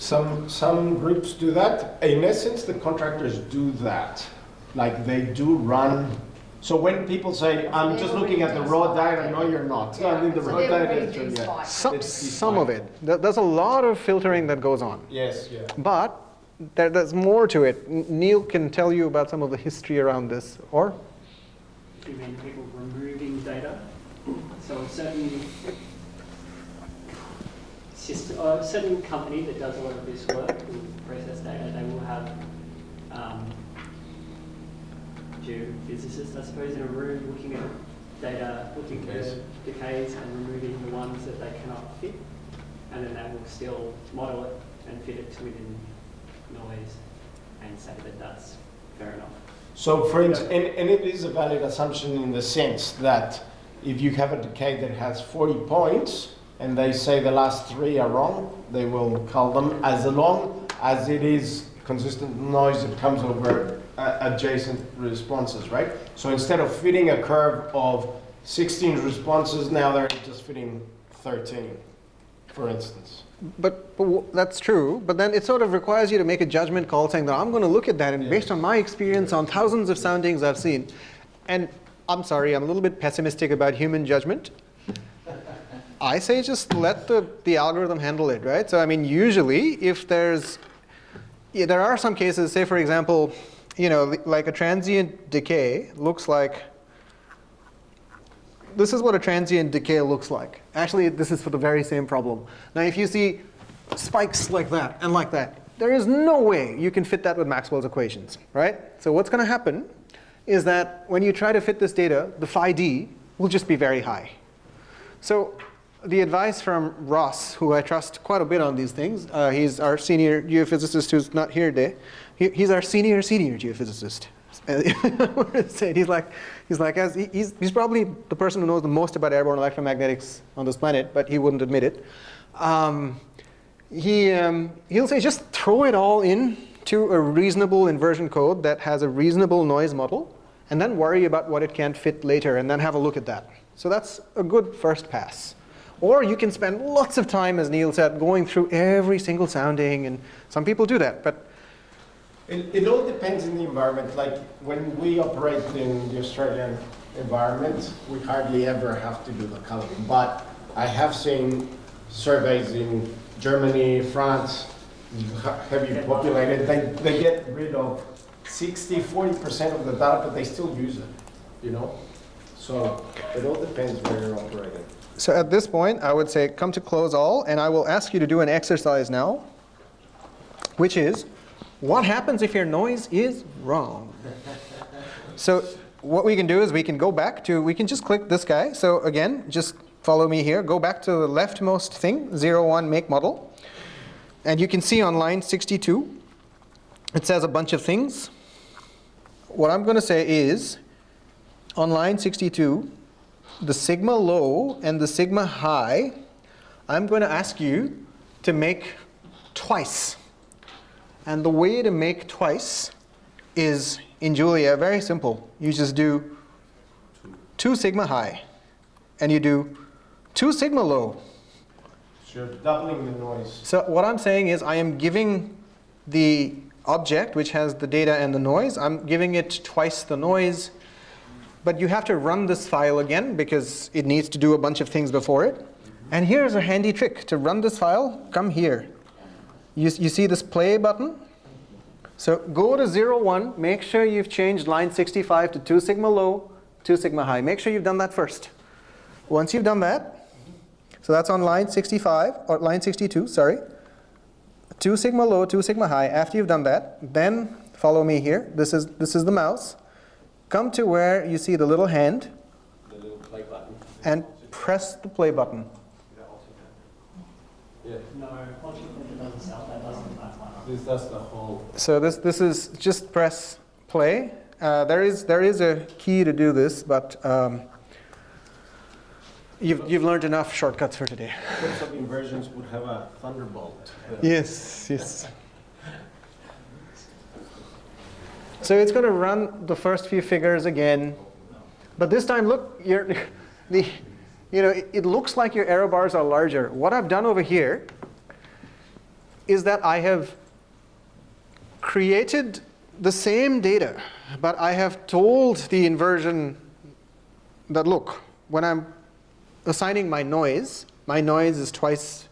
Some, some groups do that. In essence, the contractors do that. Like they do run. So when people say, I'm just looking at the raw data, no, you're not. I mean, the So raw they're data is yeah. Some, some of it. There's a lot of filtering that goes on. Yes, yeah. But there, there's more to it. Neil can tell you about some of the history around this. Or? You mean people removing data? So a certain system, uh, a certain company that does a lot of this work and process data, they will have um, geophysicists, I suppose, in a room looking at data, looking at Decays. decays and removing the ones that they cannot fit. And then they will still model it and fit it to within noise and say that that's fair enough. So for instance, and, and it is a valid assumption in the sense that if you have a decay that has 40 points and they say the last three are wrong, they will call them as long as it is consistent noise that comes over uh, adjacent responses, right? So instead of fitting a curve of 16 responses, now they're just fitting 13, for instance. But, but w- that's true. But then it sort of requires you to make a judgment call saying that I'm going to look at that and based on my experience on thousands of soundings I've seen. And I'm sorry, I'm a little bit pessimistic about human judgment. I say just let the, the algorithm handle it, right? So I mean, usually if there's, yeah, there are some cases, say for example, you know, like a transient decay looks like, this is what a transient decay looks like. Actually, this is for the very same problem. Now, if you see spikes like that and like that, there is no way you can fit that with Maxwell's equations, right? So what's going to happen is that when you try to fit this data, the phi d will just be very high. So the advice from Ross, who I trust quite a bit on these things, uh, he's our senior geophysicist who's not here today. He, he's our senior senior geophysicist. he's like, he's like, as he, he's, he's probably the person who knows the most about airborne electromagnetics on this planet, but he wouldn't admit it. Um, he, um, he'll say just throw it all in to a reasonable inversion code that has a reasonable noise model, and then worry about what it can't fit later, and then have a look at that. So that's a good first pass. Or you can spend lots of time, as Neil said, going through every single sounding, and some people do that. But It, it all depends on the environment. Like when we operate in the Australian environment, we hardly ever have to do the coloring. But I have seen surveys in Germany, France, heavy populated, they, they get rid of 60, 40% of the data, but they still use it, you know? So it all depends where you're operating. So at this point, I would say come to close all, and I will ask you to do an exercise now, which is, what happens if your noise is wrong? So what we can do is we can go back to, we can just click this guy. So again, just follow me here. Go back to the leftmost thing, 01 make model. And you can see on line 62, it says a bunch of things. What I'm going to say is, on line 62, the sigma low and the sigma high, I'm going to ask you to make twice. And the way to make twice is, in Julia, very simple. You just do 2 sigma high, and you do 2 sigma low. So you're doubling the noise. So what I'm saying is I am giving the object, which has the data and the noise, I'm giving it twice the noise. But you have to run this file again because it needs to do a bunch of things before it. And here's a handy trick. To run this file, come here. You, you see this play button? So go to 0, 1. Make sure you've changed line 65 to 2 sigma low, 2 sigma high. Make sure you've done that first. Once you've done that, so that's on line 65, or line 62, sorry. 2 sigma low, 2 sigma high. After you've done that, then follow me here. This is, this is the mouse. Come to where you see the little hand The little play button. and press the play button. Yeah, No, once you click it doesn't self, that doesn't that one. this does the whole. So this, this is just press play. Uh, there, is, there is a key to do this, but um, you've, you've learned enough shortcuts for today. Inversions would have a thunderbolt. Yes, yes. So it's going to run the first few figures again. But this time, look, you're, the, you know, it, it looks like your error bars are larger. What I've done over here is that I have created the same data, but I have told the inversion that, look, when I'm assigning my noise, my noise is twice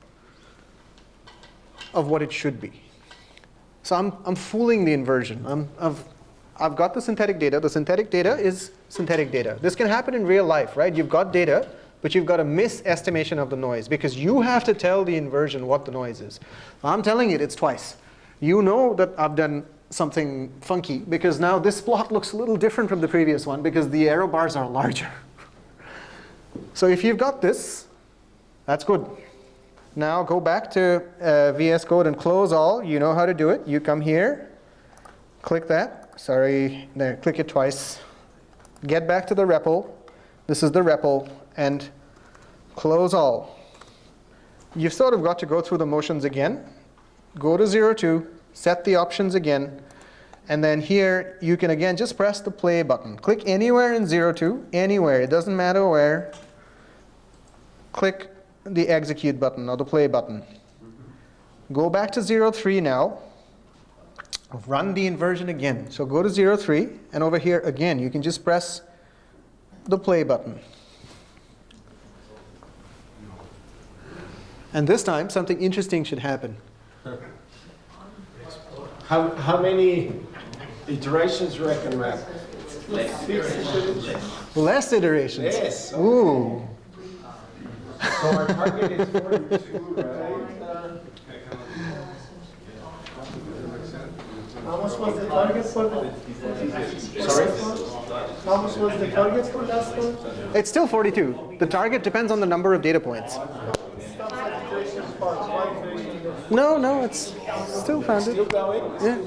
of what it should be. So I'm, I'm fooling the inversion. I'm, I've, I've got the synthetic data. The synthetic data is synthetic data. This can happen in real life, right? You've got data, but you've got a misestimation of the noise because you have to tell the inversion what the noise is. I'm telling it, it's twice. You know that I've done something funky because now this plot looks a little different from the previous one because the error bars are larger. So if you've got this, that's good. Now go back to uh, VS Code and close all. You know how to do it. You come here, click that. Sorry, click it twice. Get back to the REPL. This is the REPL, and close all. You've sort of got to go through the motions again. Go to 02, set the options again, and then here you can again just press the play button. Click anywhere in 02, anywhere, it doesn't matter where. Click the execute button or the play button. Go back to 03 now. Run the inversion again. So go to 03, and over here again, you can just press the play button. And this time, something interesting should happen. How, how many iterations reckon we have? Less iterations. Yes. Ooh. So our target is 42, right? How much was the target for the? Sorry? How much was the target for last one? It's still 42. The target depends on the number of data points. Stop at iteration part, one iteration left. No, no, it's still found it. Yeah,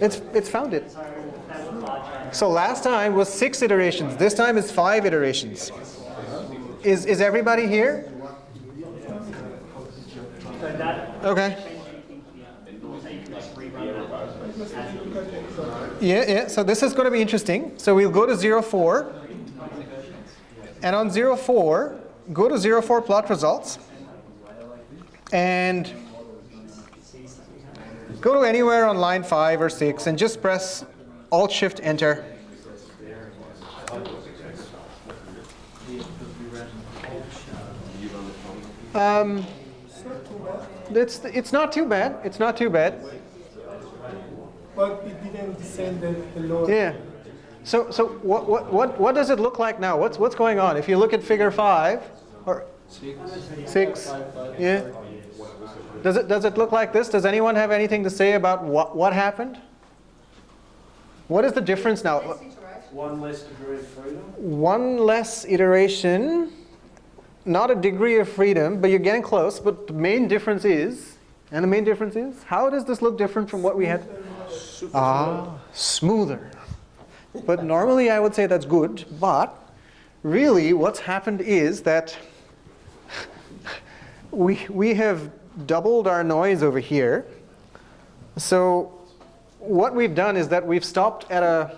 it's, it's found it. So last time was six iterations. This time is five iterations. Is, is everybody here? Okay. so you can just rerun that. Yeah, yeah, so this is going to be interesting. So we'll go to 04. And on 04, go to 04 plot results. And go to anywhere on line 5 or 6 and just press Alt Shift Enter. Um, it's, it's not too bad. It's not too bad. But it didn't descend the, the load. Yeah. So, so what, what, what, what does it look like now? What's, what's going on? If you look at figure five, or six, yeah. Does it, does it look like this? Does anyone have anything to say about what, what happened? What is the difference now? One less degree of freedom. One less iteration, not a degree of freedom, but you're getting close. But the main difference is, and the main difference is, how does this look different from what we had? Ah, smoother. But normally I would say that's good, but really what's happened is that we, we have doubled our noise over here. So what we've done is that we've stopped at a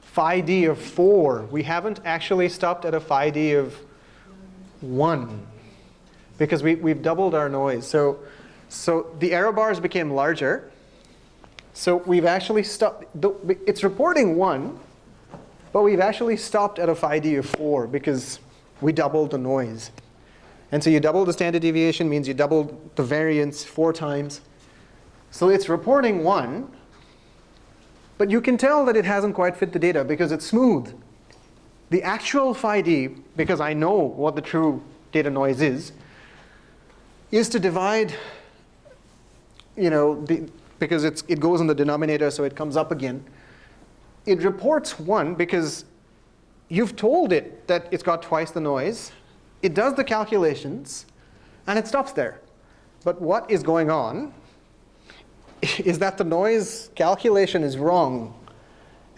phi d of 4. We haven't actually stopped at a phi d of 1 because we, we've doubled our noise. So, so the error bars became larger. So we've actually stopped, it's reporting 1, but we've actually stopped at a phi d of 4 because we doubled the noise. And so you double the standard deviation means you doubled the variance four times. So it's reporting 1, but you can tell that it hasn't quite fit the data because it's smooth. The actual phi d, because I know what the true data noise is, is to divide, you know, the, because it's, it goes in the denominator, so it comes up again. It reports 1 because you've told it that it's got twice the noise. It does the calculations, and it stops there. But what is going on is that the noise calculation is wrong.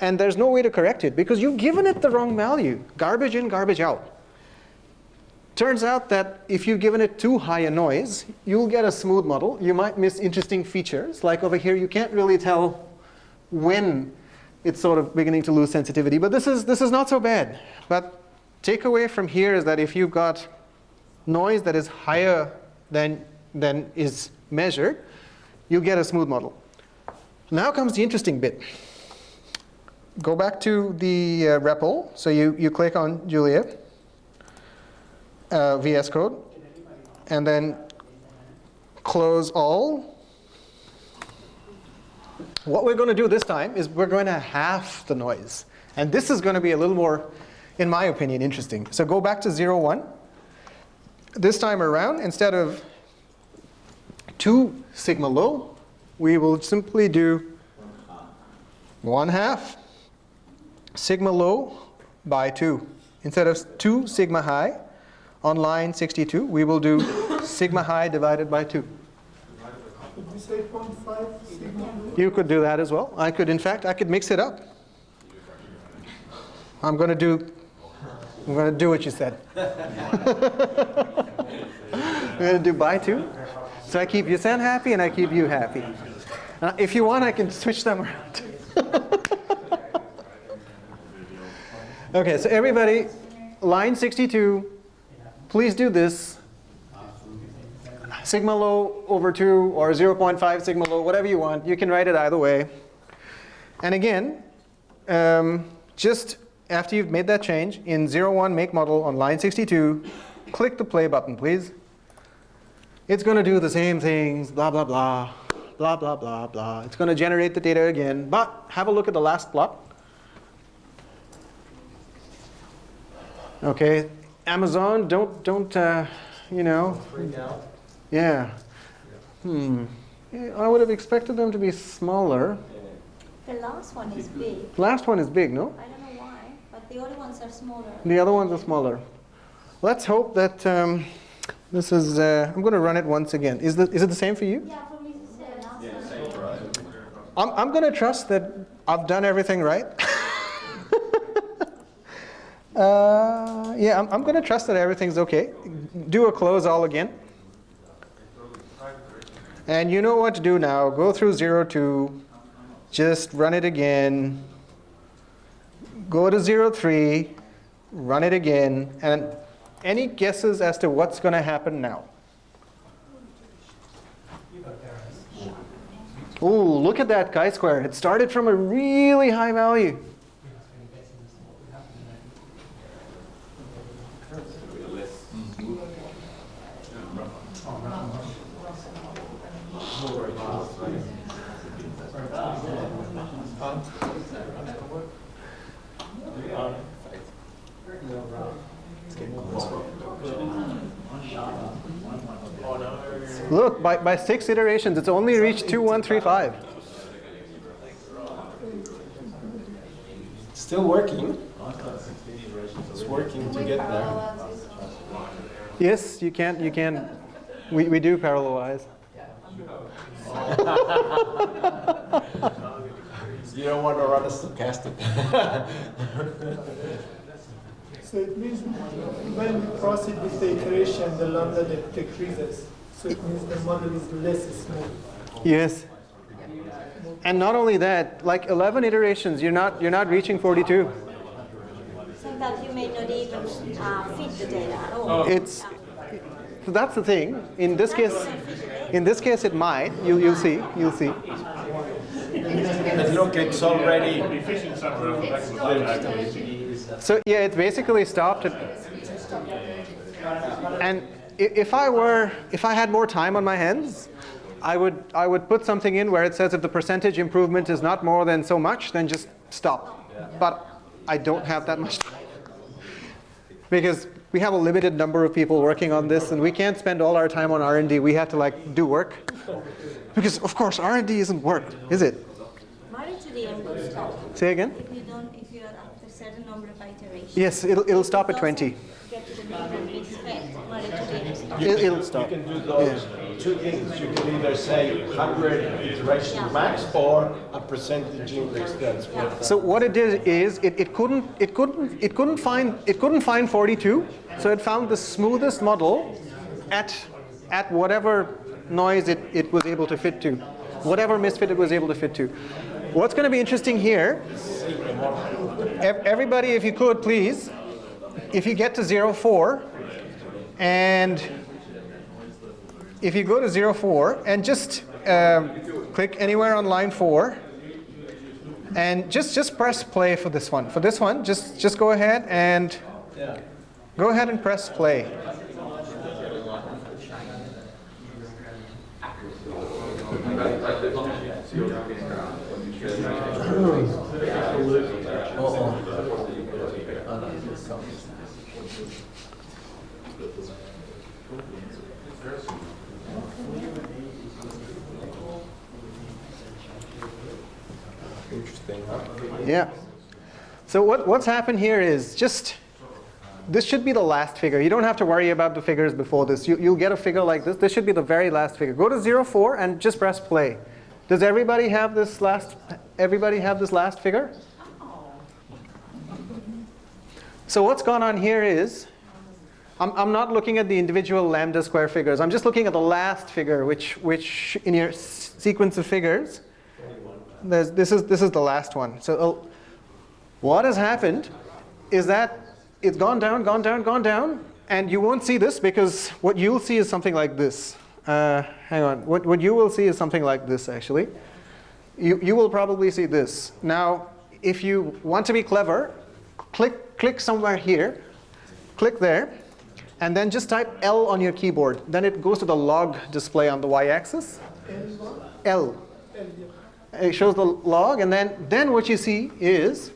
And there's no way to correct it because you've given it the wrong value. Garbage in, garbage out. Turns out that if you've given it too high a noise, you'll get a smooth model. You might miss interesting features. Like over here, you can't really tell when it's sort of beginning to lose sensitivity. But this is, this is not so bad. But takeaway from here is that if you've got noise that is higher than, than is measured, you get a smooth model. Now comes the interesting bit. Go back to the uh, REPL. So you, you click on Julia, uh, VS Code, and then close all. What we're going to do this time is we're going to half the noise. And this is going to be a little more, in my opinion, interesting. So go back to 0, 1. This time around, instead of 2 sigma low, we will simply do 1 half sigma low by 2. Instead of 2 sigma high on line 62, we will do sigma high divided by 2. Could we say 0.5 sigma? You could do that as well. I could, in fact, I could mix it up. I'm going to do, I'm going to do what you said. I'm going to do by 2. So I keep Yusen happy and I keep you happy. Uh, if you want, I can switch them around. okay, so everybody, line 62, please do this. Sigma low over 2 or 0.5 sigma low, whatever you want. You can write it either way. And again, um, just after you've made that change, in 01 make model on line 62, click the play button, please. It's going to do the same things, blah, blah, blah, blah, blah, blah, blah. It's going to generate the data again. But have a look at the last plot. Okay, Amazon, don't, don't, uh, you know, Freak out. yeah. Hmm. Yeah, I would have expected them to be smaller. The last one is big. Last one is big, no? I don't know why, but the other ones are smaller. The other ones are smaller. Let's hope that um, this is, uh, I'm going to run it once again. Is, the, is it the same for you? Yeah, for me it's the last one. I'm, I'm going to trust that I've done everything right. uh, yeah, I'm, I'm going to trust that everything's okay. Do a close all again. And you know what to do now. Go through 0, 2. Just run it again. Go to 0, 3. Run it again. And any guesses as to what's going to happen now? Ooh, look at that chi-square. It started from a really high value. Look, by, by six iterations, it's only reached 2135. Still working. It's working to get there. Yes, you can, you can. We, we do parallelize. You don't want to run a stochastic. So it means when we proceed with the iteration, the lambda decreases. So it means the model is less smooth. Yes. And not only that, like 11 iterations, you're not, you're not reaching 42. Sometimes you may not even uh, fit the data at all. It's, so that's the thing. In this case, in this case, it might. You, you'll see. You'll see. Look, it's already. So yeah, it basically stopped at. And i- if I were, if I had more time on my hands, I would, I would put something in where it says if the percentage improvement is not more than so much, then just stop. But I don't have that much time. Because we have a limited number of people working on this, and we can't spend all our time on R&D. We have to like do work. Because of course, R&D isn't work, is it? Married to the end will stop. Say again? If you don't, if you're after a certain number of iterations. Yes, it'll, it'll stop at 20. It, it'll stop. You can do those two things. You can either say 100 iterations max or a percentage increase. That's what. Uh, so what it did is it, it couldn't it couldn't it couldn't find it couldn't find 42. So it found the smoothest model at at whatever noise it, it was able to fit to, whatever misfit it was able to fit to. What's going to be interesting here? Everybody, if you could, please, if you get to 04 and if you go to 04 and just um, click anywhere on line 4 and just just press play for this one. For this one, just just go ahead and go ahead and press play. Yeah. So what, what's happened here is just, this should be the last figure. You don't have to worry about the figures before this. You, you'll get a figure like this. This should be the very last figure. Go to 04 and just press play. Does everybody have this last, everybody have this last figure? So what's gone on here is, I'm, I'm not looking at the individual lambda square figures. I'm just looking at the last figure, which, which in your sequence of figures, this, is, this is the last one. So uh, what has happened is that it's gone down, gone down, gone down, and you won't see this because what you'll see is something like this. Uh, hang on, what, what you will see is something like this actually. You, you will probably see this. Now, if you want to be clever, click, click somewhere here, click there, and then just type L on your keyboard. Then it goes to the log display on the y-axis. L. It shows the log, and then, then what you see is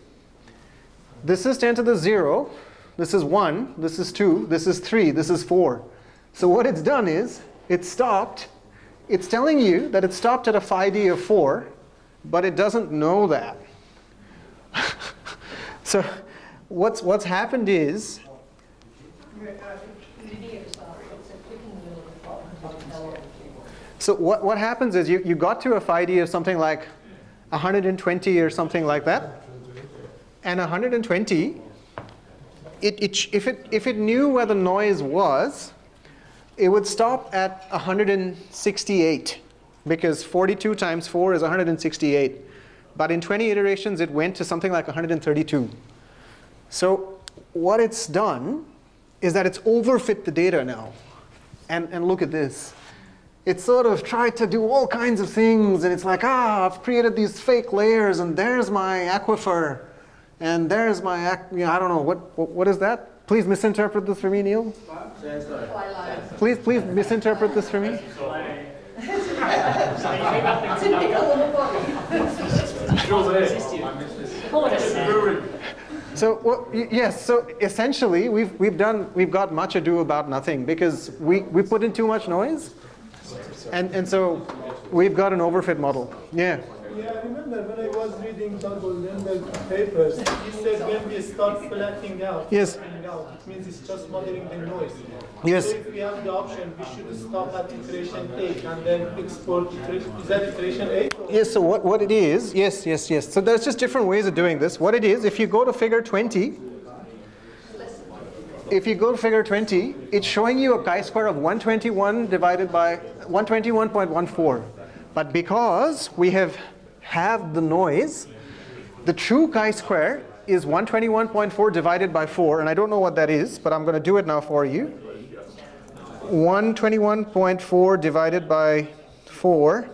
this is 10 to the 0, this is 1, this is 2, this is 3, this is 4. So what it's done is it stopped. It's telling you that it stopped at a phi-d of 4, but it doesn't know that. so what's, what's happened is uh, So what, what happens is you, you got to a phi-d of something like 120 or something like that. And 120, it, it, if, it, if it knew where the noise was, it would stop at 168 because 42 times 4 is 168. But in 20 iterations, it went to something like 132. So what it's done is that it's overfit the data now. And, and look at this. It sort of tried to do all kinds of things, and it's like, ah, I've created these fake layers, and there's my aquifer, and there's my, you know, I don't know, what, what, what is that? Please misinterpret this for me, Neil. Please, please misinterpret this for me. So well, yes, so essentially we've we've done we've got much ado about nothing because we we put in too much noise, and and so we've got an overfit model. Yeah. Yeah, I remember when I was reading Doug Oldenburg's papers, he said when we start flattening out, Yes. flattening out, it means it's just modeling the noise. Yes. So if we have the option, we should stop at iteration 8 and then export iteration, is that iteration 8? Yes. So what what it is? Yes. Yes. Yes. So there's just different ways of doing this. What it is, if you go to Figure 20. If you go to figure 20, it's showing you a chi-square of 121 divided by 121.14. But because we have have the noise, the true chi-square is 121.4 divided by 4, and I don't know what that is, but I'm going to do it now for you. 121.4 divided by 4.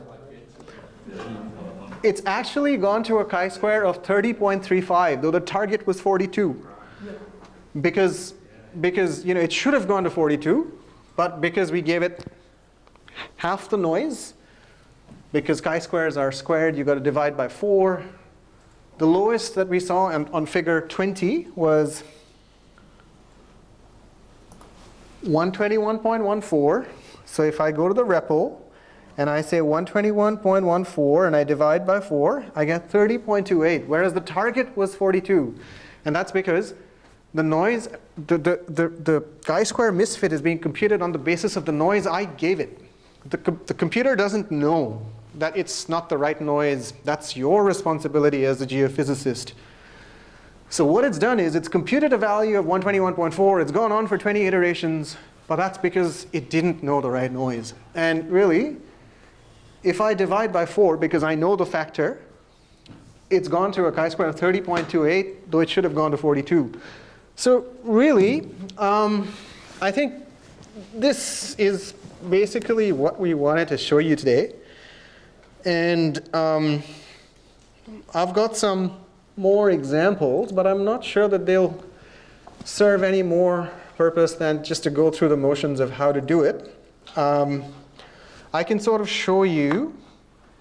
It's actually gone to a chi-square of 30.35, though the target was 42 because because you know it should have gone to 42 but because we gave it half the noise because chi-squares are squared you've got to divide by 4 the lowest that we saw on, on figure 20 was 121.14 so if I go to the REPL and I say 121.14 and I divide by 4 I get 30.28 whereas the target was 42 and that's because the noise, the, the, the, the chi-square misfit is being computed on the basis of the noise I gave it. The, com- the computer doesn't know that it's not the right noise. That's your responsibility as a geophysicist. So what it's done is it's computed a value of 121.4. It's gone on for 20 iterations, but that's because it didn't know the right noise. And really, if I divide by 4 because I know the factor, it's gone to a chi-square of 30.28, though it should have gone to 42. So really, um, I think this is basically what we wanted to show you today. And um, I've got some more examples, but I'm not sure that they'll serve any more purpose than just to go through the motions of how to do it. Um, I can sort of show you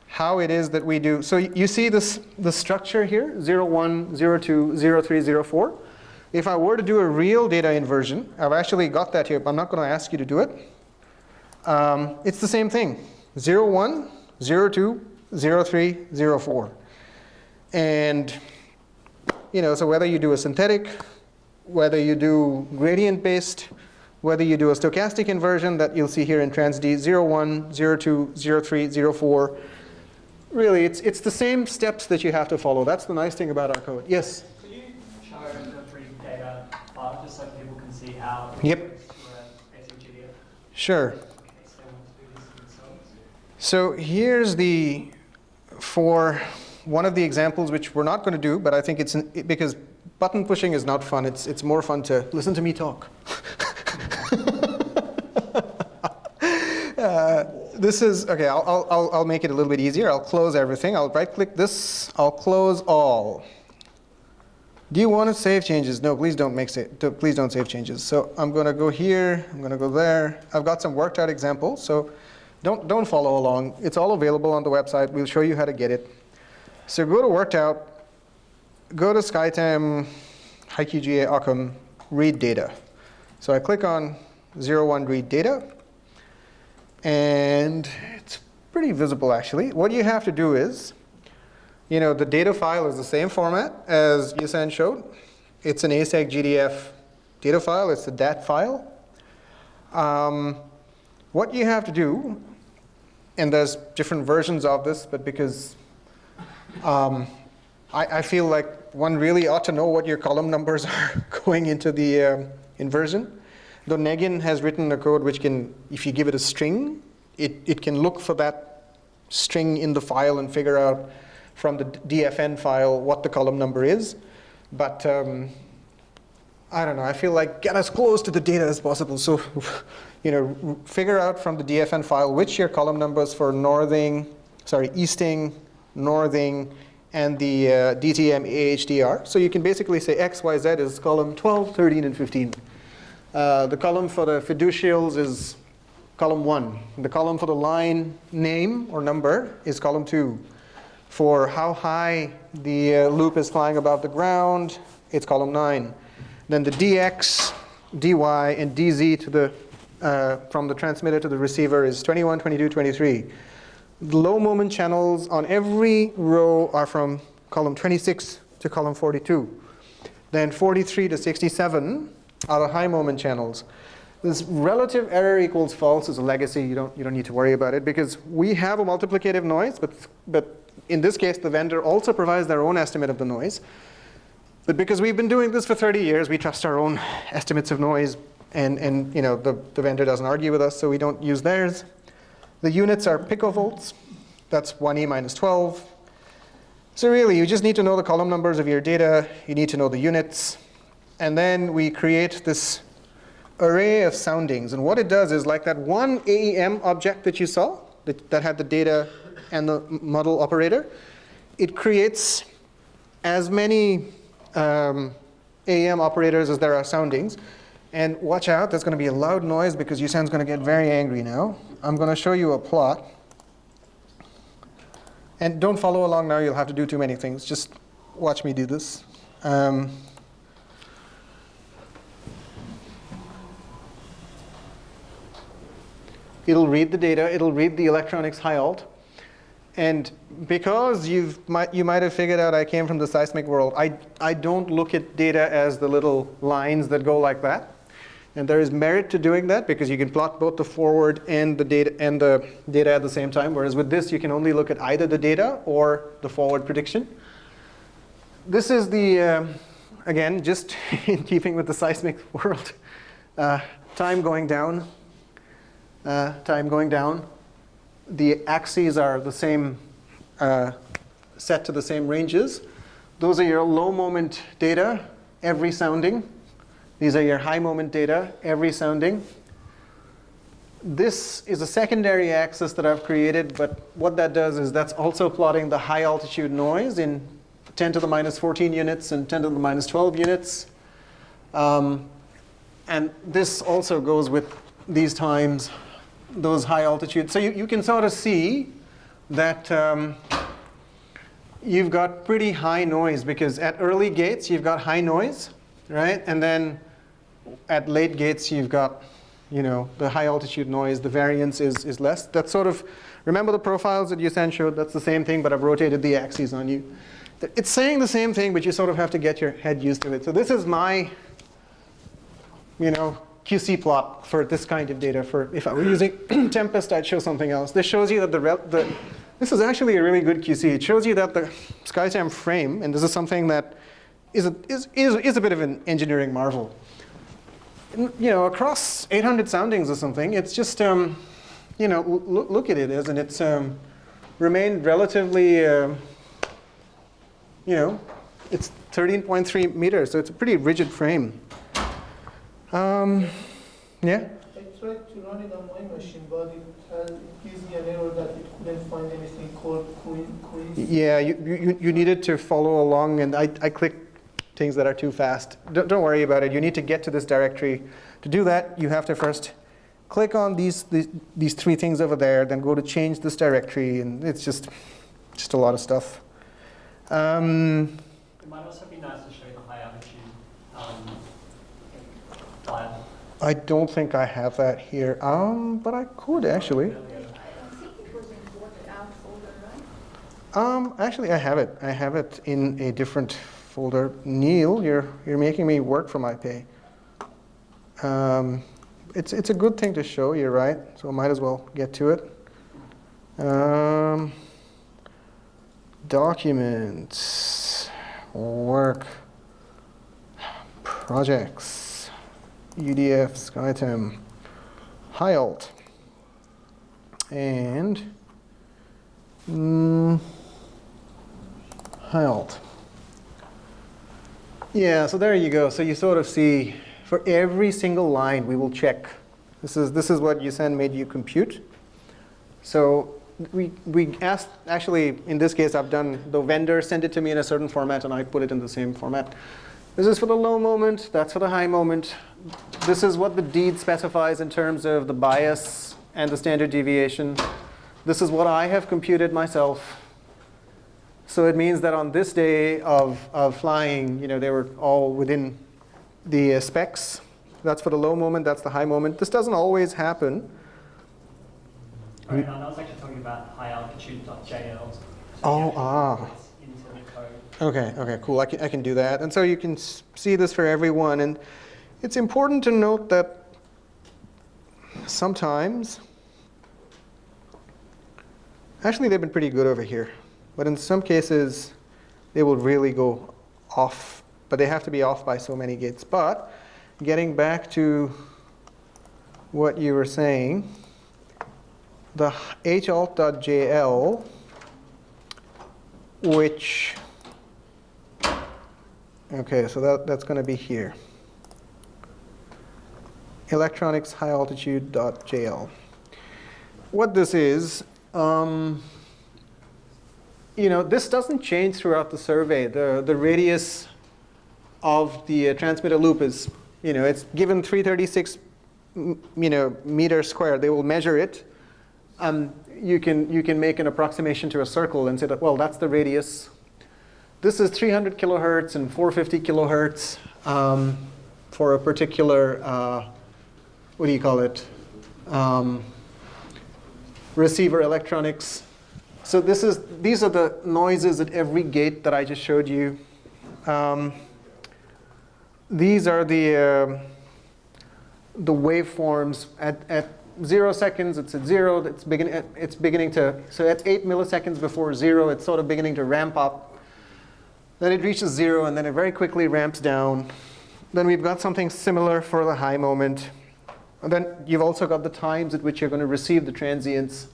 how it is that we do. So you see this the structure here, 0, 01, 0, 02, 0, 03, 0, 04. If I were to do a real data inversion, I've actually got that here, but I'm not going to ask you to do it. Um, it's the same thing, 01, 02, 03, 04. And, you know, so whether you do a synthetic, whether you do gradient-based, whether you do a stochastic inversion that you'll see here in TransD 01, 02, 03, 04, really, it's, it's the same steps that you have to follow. That's the nice thing about our code. Yes? Could you show the free data file just so people can see how it Yep. works for a basic GDF Sure. in case they want to do this Sure. So here's the, for one of the examples which we're not going to do, but I think it's, an, it- because button pushing is not fun. It's, it's more fun to listen to me talk. Uh, this is, okay, I'll- I'll, I'll make it a little bit easier. I'll close everything. I'll right click this. I'll close all. Do you want to save changes? No, please don't make sa do- please don't save changes. So I'm going to go here. I'm going to go there. I've got some worked out examples. So don't don't follow along. It's all available on the website. We'll show you how to get it. So go to worked out. Go to SkyTem, HiQGA, Occam, read data. So I click on 01 read data. And it's pretty visible actually. What you have to do is you know, the data file is the same format as Yusan showed. It's an ASEG GDF data file. It's a DAT file. Um, what you have to do, and there's different versions of this, but because um, I, I, feel like one really ought to know what your column numbers are going into the um, inversion. Though Negin has written a code which can, if you give it a string, it, it can look for that string in the file and figure out from the DFN file what the column number is. But um, I don't know, I feel like get as close to the data as possible. So, you know, figure out from the DFN file which your column numbers for northing, sorry, easting, northing, and the uh, DTM AHDR. So you can basically say X, Y, Z is column 12, 13, and 15. Uh, the column for the fiducials is column 1. The column for the line name or number is column 2. For how high the uh, loop is flying above the ground, it's column 9. Then the dx, dy, and dz to the, uh, from the transmitter to the receiver is 21, 22, 23. The low moment channels on every row are from column 26 to column 42. Then 43 to 67 are the high moment channels. This relative error equals false is a legacy. You don't, you don't need to worry about it because we have a multiplicative noise, but, but in this case, the vendor also provides their own estimate of the noise. But because we've been doing this for 30 years, we trust our own estimates of noise. And, and you know, the, the vendor doesn't argue with us, so we don't use theirs. The units are picovolts. That's 1e minus 12. So really, you just need to know the column numbers of your data. You need to know the units. And then we create this array of soundings. And what it does is like that one AEM object that you saw that, that had the data and the model operator, it creates as many um, AEM operators as there are soundings. And watch out, there's going to be a loud noise because Yusan's going to get very angry now. I'm going to show you a plot. And don't follow along now, you'll have to do too many things. Just watch me do this. Um, it'll read the data, it'll read the electronics high alt, and because you've you might have figured out I came from the seismic world, I, I don't look at data as the little lines that go like that. And there is merit to doing that because you can plot both the forward and the data and the data at the same time. Whereas with this, you can only look at either the data or the forward prediction. This is the, uh, again, just in keeping with the seismic world, uh, time going down, uh, time going down the axes are the same, uh, set to the same ranges. Those are your low moment data, every sounding. These are your high moment data, every sounding. This is a secondary axis that I've created, but what that does is that's also plotting the high altitude noise in 10 to the minus 14 units and 10 to the minus 12 units. Um, and this also goes with these times those high altitudes. So you, you can sort of see that um, you've got pretty high noise because at early gates you've got high noise, right? And then at late gates you've got you know, the high altitude noise, the variance is, is less. That's sort of, remember the profiles that Yusan showed? That's the same thing, but I've rotated the axes on you. It's saying the same thing, but you sort of have to get your head used to it. So this is my, you know, QC plot for this kind of data. For if I were using Tempest, I'd show something else. This shows you that the, the this is actually a really good QC. It shows you that the SkyTem frame, and this is something that is a, is, is, is a bit of an engineering marvel. You know, across 800 soundings or something, it's just, um, you know, look, at it, isn't it? It's um, remained relatively, uh, you know, it's 13.3 meters, so it's a pretty rigid frame. Um, yeah? I tried to run it on my machine, but it, has, it gives me an error that it couldn't find anything called quiz. Yeah, you, you, you needed to follow along, and I, I clicked things that are too fast. Don't, don't worry about it. You need to get to this directory. To do that, you have to first click on these, these, these three things over there, then go to change this directory, and it's just, just a lot of stuff. Um, It might also be nice to show the high altitude um, file. I don't think I have that here, um, but I could actually. I think it was imported out folder, right? Um, actually, I have it. I have it in a different folder. Neil, you're you're making me work for my pay. Um, it's it's a good thing to show. You're right. So I might as well get to it. Um, documents, work, projects, UDF, SkyTem, high alt, and. Mm, high alt. Yeah, so there you go. So you sort of see for every single line we will check. This is, this is what Yusan made you compute. So we, we asked, actually in this case I've done, the vendor sent it to me in a certain format and I put it in the same format. This is for the low moment, that's for the high moment. This is what the deed specifies in terms of the bias and the standard deviation. This is what I have computed myself. So it means that on this day of, of flying, you know, they were all within the uh, specs. That's for the low moment, that's the high moment. This doesn't always happen. Right, I was actually talking about high altitude.jl. Oh, ah. Into the code. Okay, okay, cool. I can, I can do that. And so you can see this for everyone. And it's important to note that sometimes, actually they've been pretty good over here. But in some cases, they will really go off. But they have to be off by so many gates. But getting back to what you were saying, the halt.jl, which Okay, so that, that's going to be here. Electronics high altitude.jl. What this is, um, you know, this doesn't change throughout the survey. The, the radius of the uh, transmitter loop is, you know, it's given 336 m- you know, meters squared. They will measure it. Um, you, can, you can make an approximation to a circle and say that, well, that's the radius. This is 300 kilohertz and 450 kilohertz um, for a particular, uh, what do you call it? Um, receiver electronics. So this is, these are the noises at every gate that I just showed you. Um, these are the, uh, the waveforms at, at zero seconds, it's at zero, it's, begin, it's beginning to, so at eight milliseconds before zero, it's sort of beginning to ramp up. Then it reaches zero, and then it very quickly ramps down. Then we've got something similar for the high moment. And then you've also got the times at which you're going to receive the transients.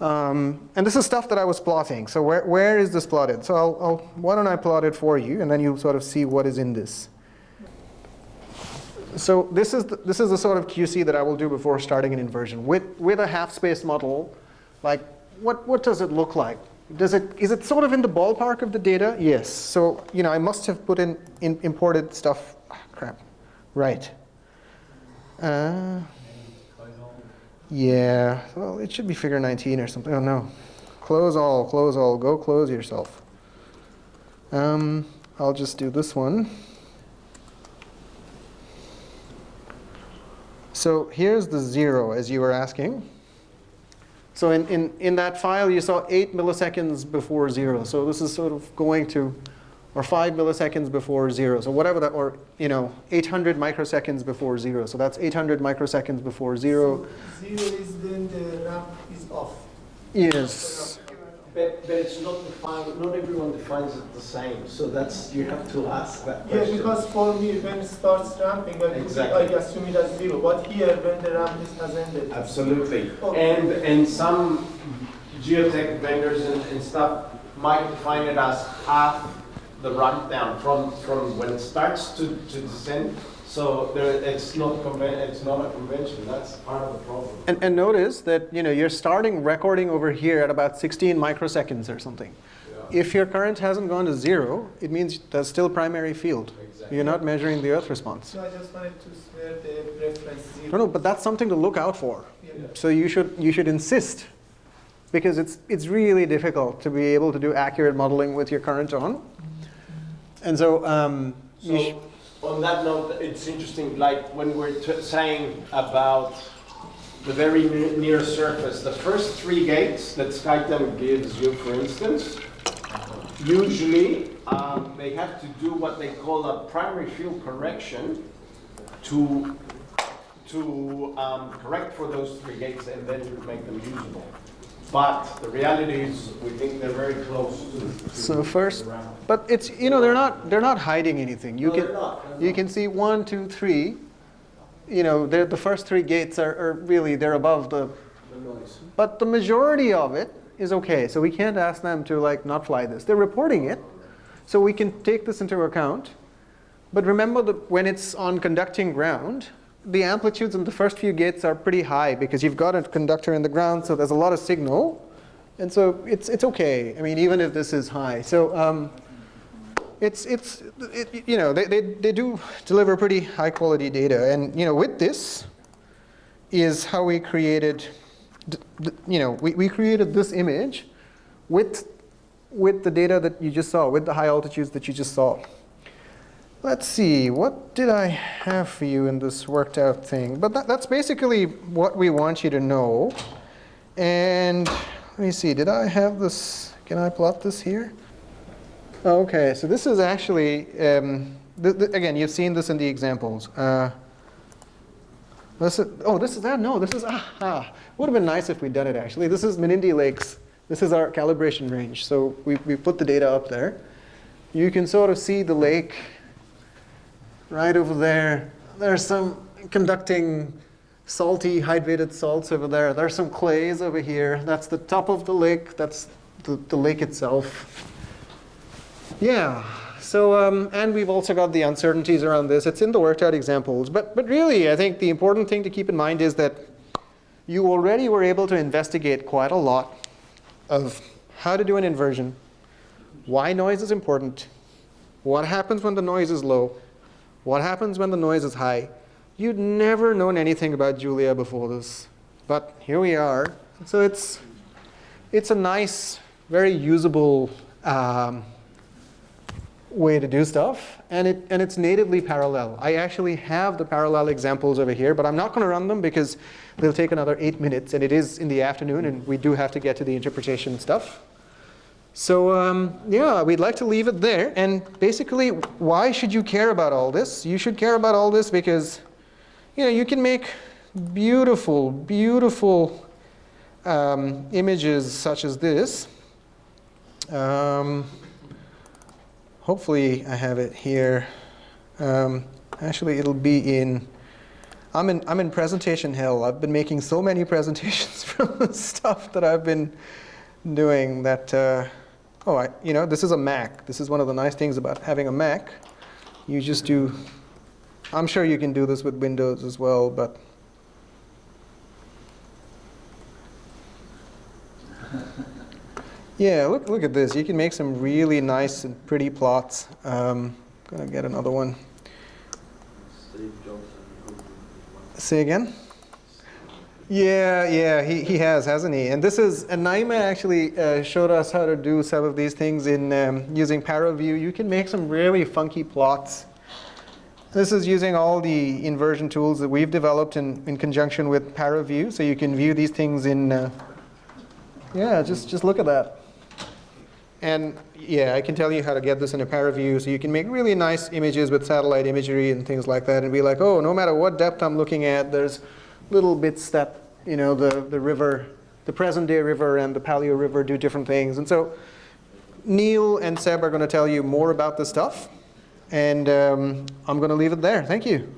Um, and this is stuff that I was plotting. So where, where is this plotted? So I'll, I'll, why don't I plot it for you, and then you sort of see what is in this. So this is the, this is the sort of QC that I will do before starting an inversion. With, with a half-space model, like what, what does it look like? Does it, is it sort of in the ballpark of the data? Yes. So you know, I must have put in, in imported stuff. Ah, crap. Right. Uh, yeah. Well, it should be figure 19 or something. Oh no. Close all. Close all. Go close yourself. Um, I'll just do this one. So here's the zero, as you were asking. So in, in, in that file, you saw 8 milliseconds before 0. So this is sort of going to, or 5 milliseconds before 0. So whatever that, or you know, 800 microseconds before 0. So that's 800 microseconds before 0. So zero is then the ramp is off. Yes. But, but it's not defined, not everyone defines it the same, so that's, you have to ask that Yeah, because for me, when it starts ramping, I, Exactly. I assume it as zero. But here, when the ramp is has ended. Absolutely. Okay. And, and some geotech vendors and, and stuff might define it as half the ramp down from, from when it starts to, to descend. So there, it's not it's not a convention, that's part of the problem. And, and notice that you know, you're starting recording over here at about 16 microseconds or something. If your current hasn't gone to zero, it means there's still primary field. Exactly. You're not measuring the earth response. So I just wanted to swear the reference zero. No, no, but that's something to look out for. Yeah. So you should, you should insist because it's, it's really difficult to be able to do accurate modeling with your current on. And so, um, So, on that note, it's interesting, like when we're t- saying about the very near surface, the first three gates that SkyTem gives you, for instance, usually um, they have to do what they call a primary field correction to to um, correct for those three gates and then make them usable. But the reality is, we think they're very close to. to So first- but it's, you know, they're not, they're not hiding anything. You No, can, they're not, they're you not. can see one, two, three. You know, they're, the first three gates are, are really, they're above the, The noise. but the majority of it is okay. So we can't ask them to like not fly this. They're reporting it. So we can take this into account. But remember that when it's on conducting ground, the amplitudes in the first few gates are pretty high because you've got a conductor in the ground, so there's a lot of signal. And so it's, it's okay. I mean, even if this is high. So um, it's, it's it, you know, they, they, they do deliver pretty high quality data. And you know, with this is how we created, you know, we, we created this image with, with the data that you just saw, with the high altitudes that you just saw. Let's see, what did I have for you in this worked out thing? But that, that's basically what we want you to know. And let me see, did I have this, can I plot this here? Okay, so this is actually, um, th th again, you've seen this in the examples. Uh, this is, oh, this is that? No, this is, ah, ah. Would have been nice if we'd done it actually. This is Menindee Lakes. This is our calibration range. So we, we put the data up there. You can sort of see the lake right over there. There's some conducting salty hydrated salts over there. There's some clays over here. That's the top of the lake. That's the, the lake itself. Yeah. So, um, and we've also got the uncertainties around this. It's in the worked out examples. But, but really, I think the important thing to keep in mind is that you already were able to investigate quite a lot of how to do an inversion, why noise is important, what happens when the noise is low, what happens when the noise is high. You'd never known anything about Julia before this, but here we are. So it's, it's a nice, very usable um, way to do stuff, and, it, and it's natively parallel. I actually have the parallel examples over here, but I'm not going to run them because they'll take another eight minutes, and it is in the afternoon, and we do have to get to the interpretation stuff. So um, yeah, we'd like to leave it there. And basically, why should you care about all this? You should care about all this because you know you can make beautiful, beautiful um, images such as this. Um, hopefully, I have it here. Um, actually, it'll be in. I'm in I'm in presentation hell. I've been making so many presentations from the stuff that I've been doing that. Uh, oh, I, you know, this is a Mac. This is one of the nice things about having a Mac. You just do. I'm sure you can do this with Windows as well, but. Yeah, look, look at this. You can make some really nice and pretty plots. Um, gonna get another one. Say again? Yeah, yeah, he, he has, hasn't he? And this is, and Naima actually uh, showed us how to do some of these things in um, using ParaView. You can make some really funky plots. This is using all the inversion tools that we've developed in, in conjunction with ParaView. So you can view these things in, uh, yeah, just, just look at that. And yeah, I can tell you how to get this in a ParaView. So you can make really nice images with satellite imagery and things like that and be like, oh, no matter what depth I'm looking at, there's little bits that, you know, the, the river, the present day river and the Paleo River do different things. And so Neil and Seb are going to tell you more about this stuff. And um, I'm going to leave it there. Thank you.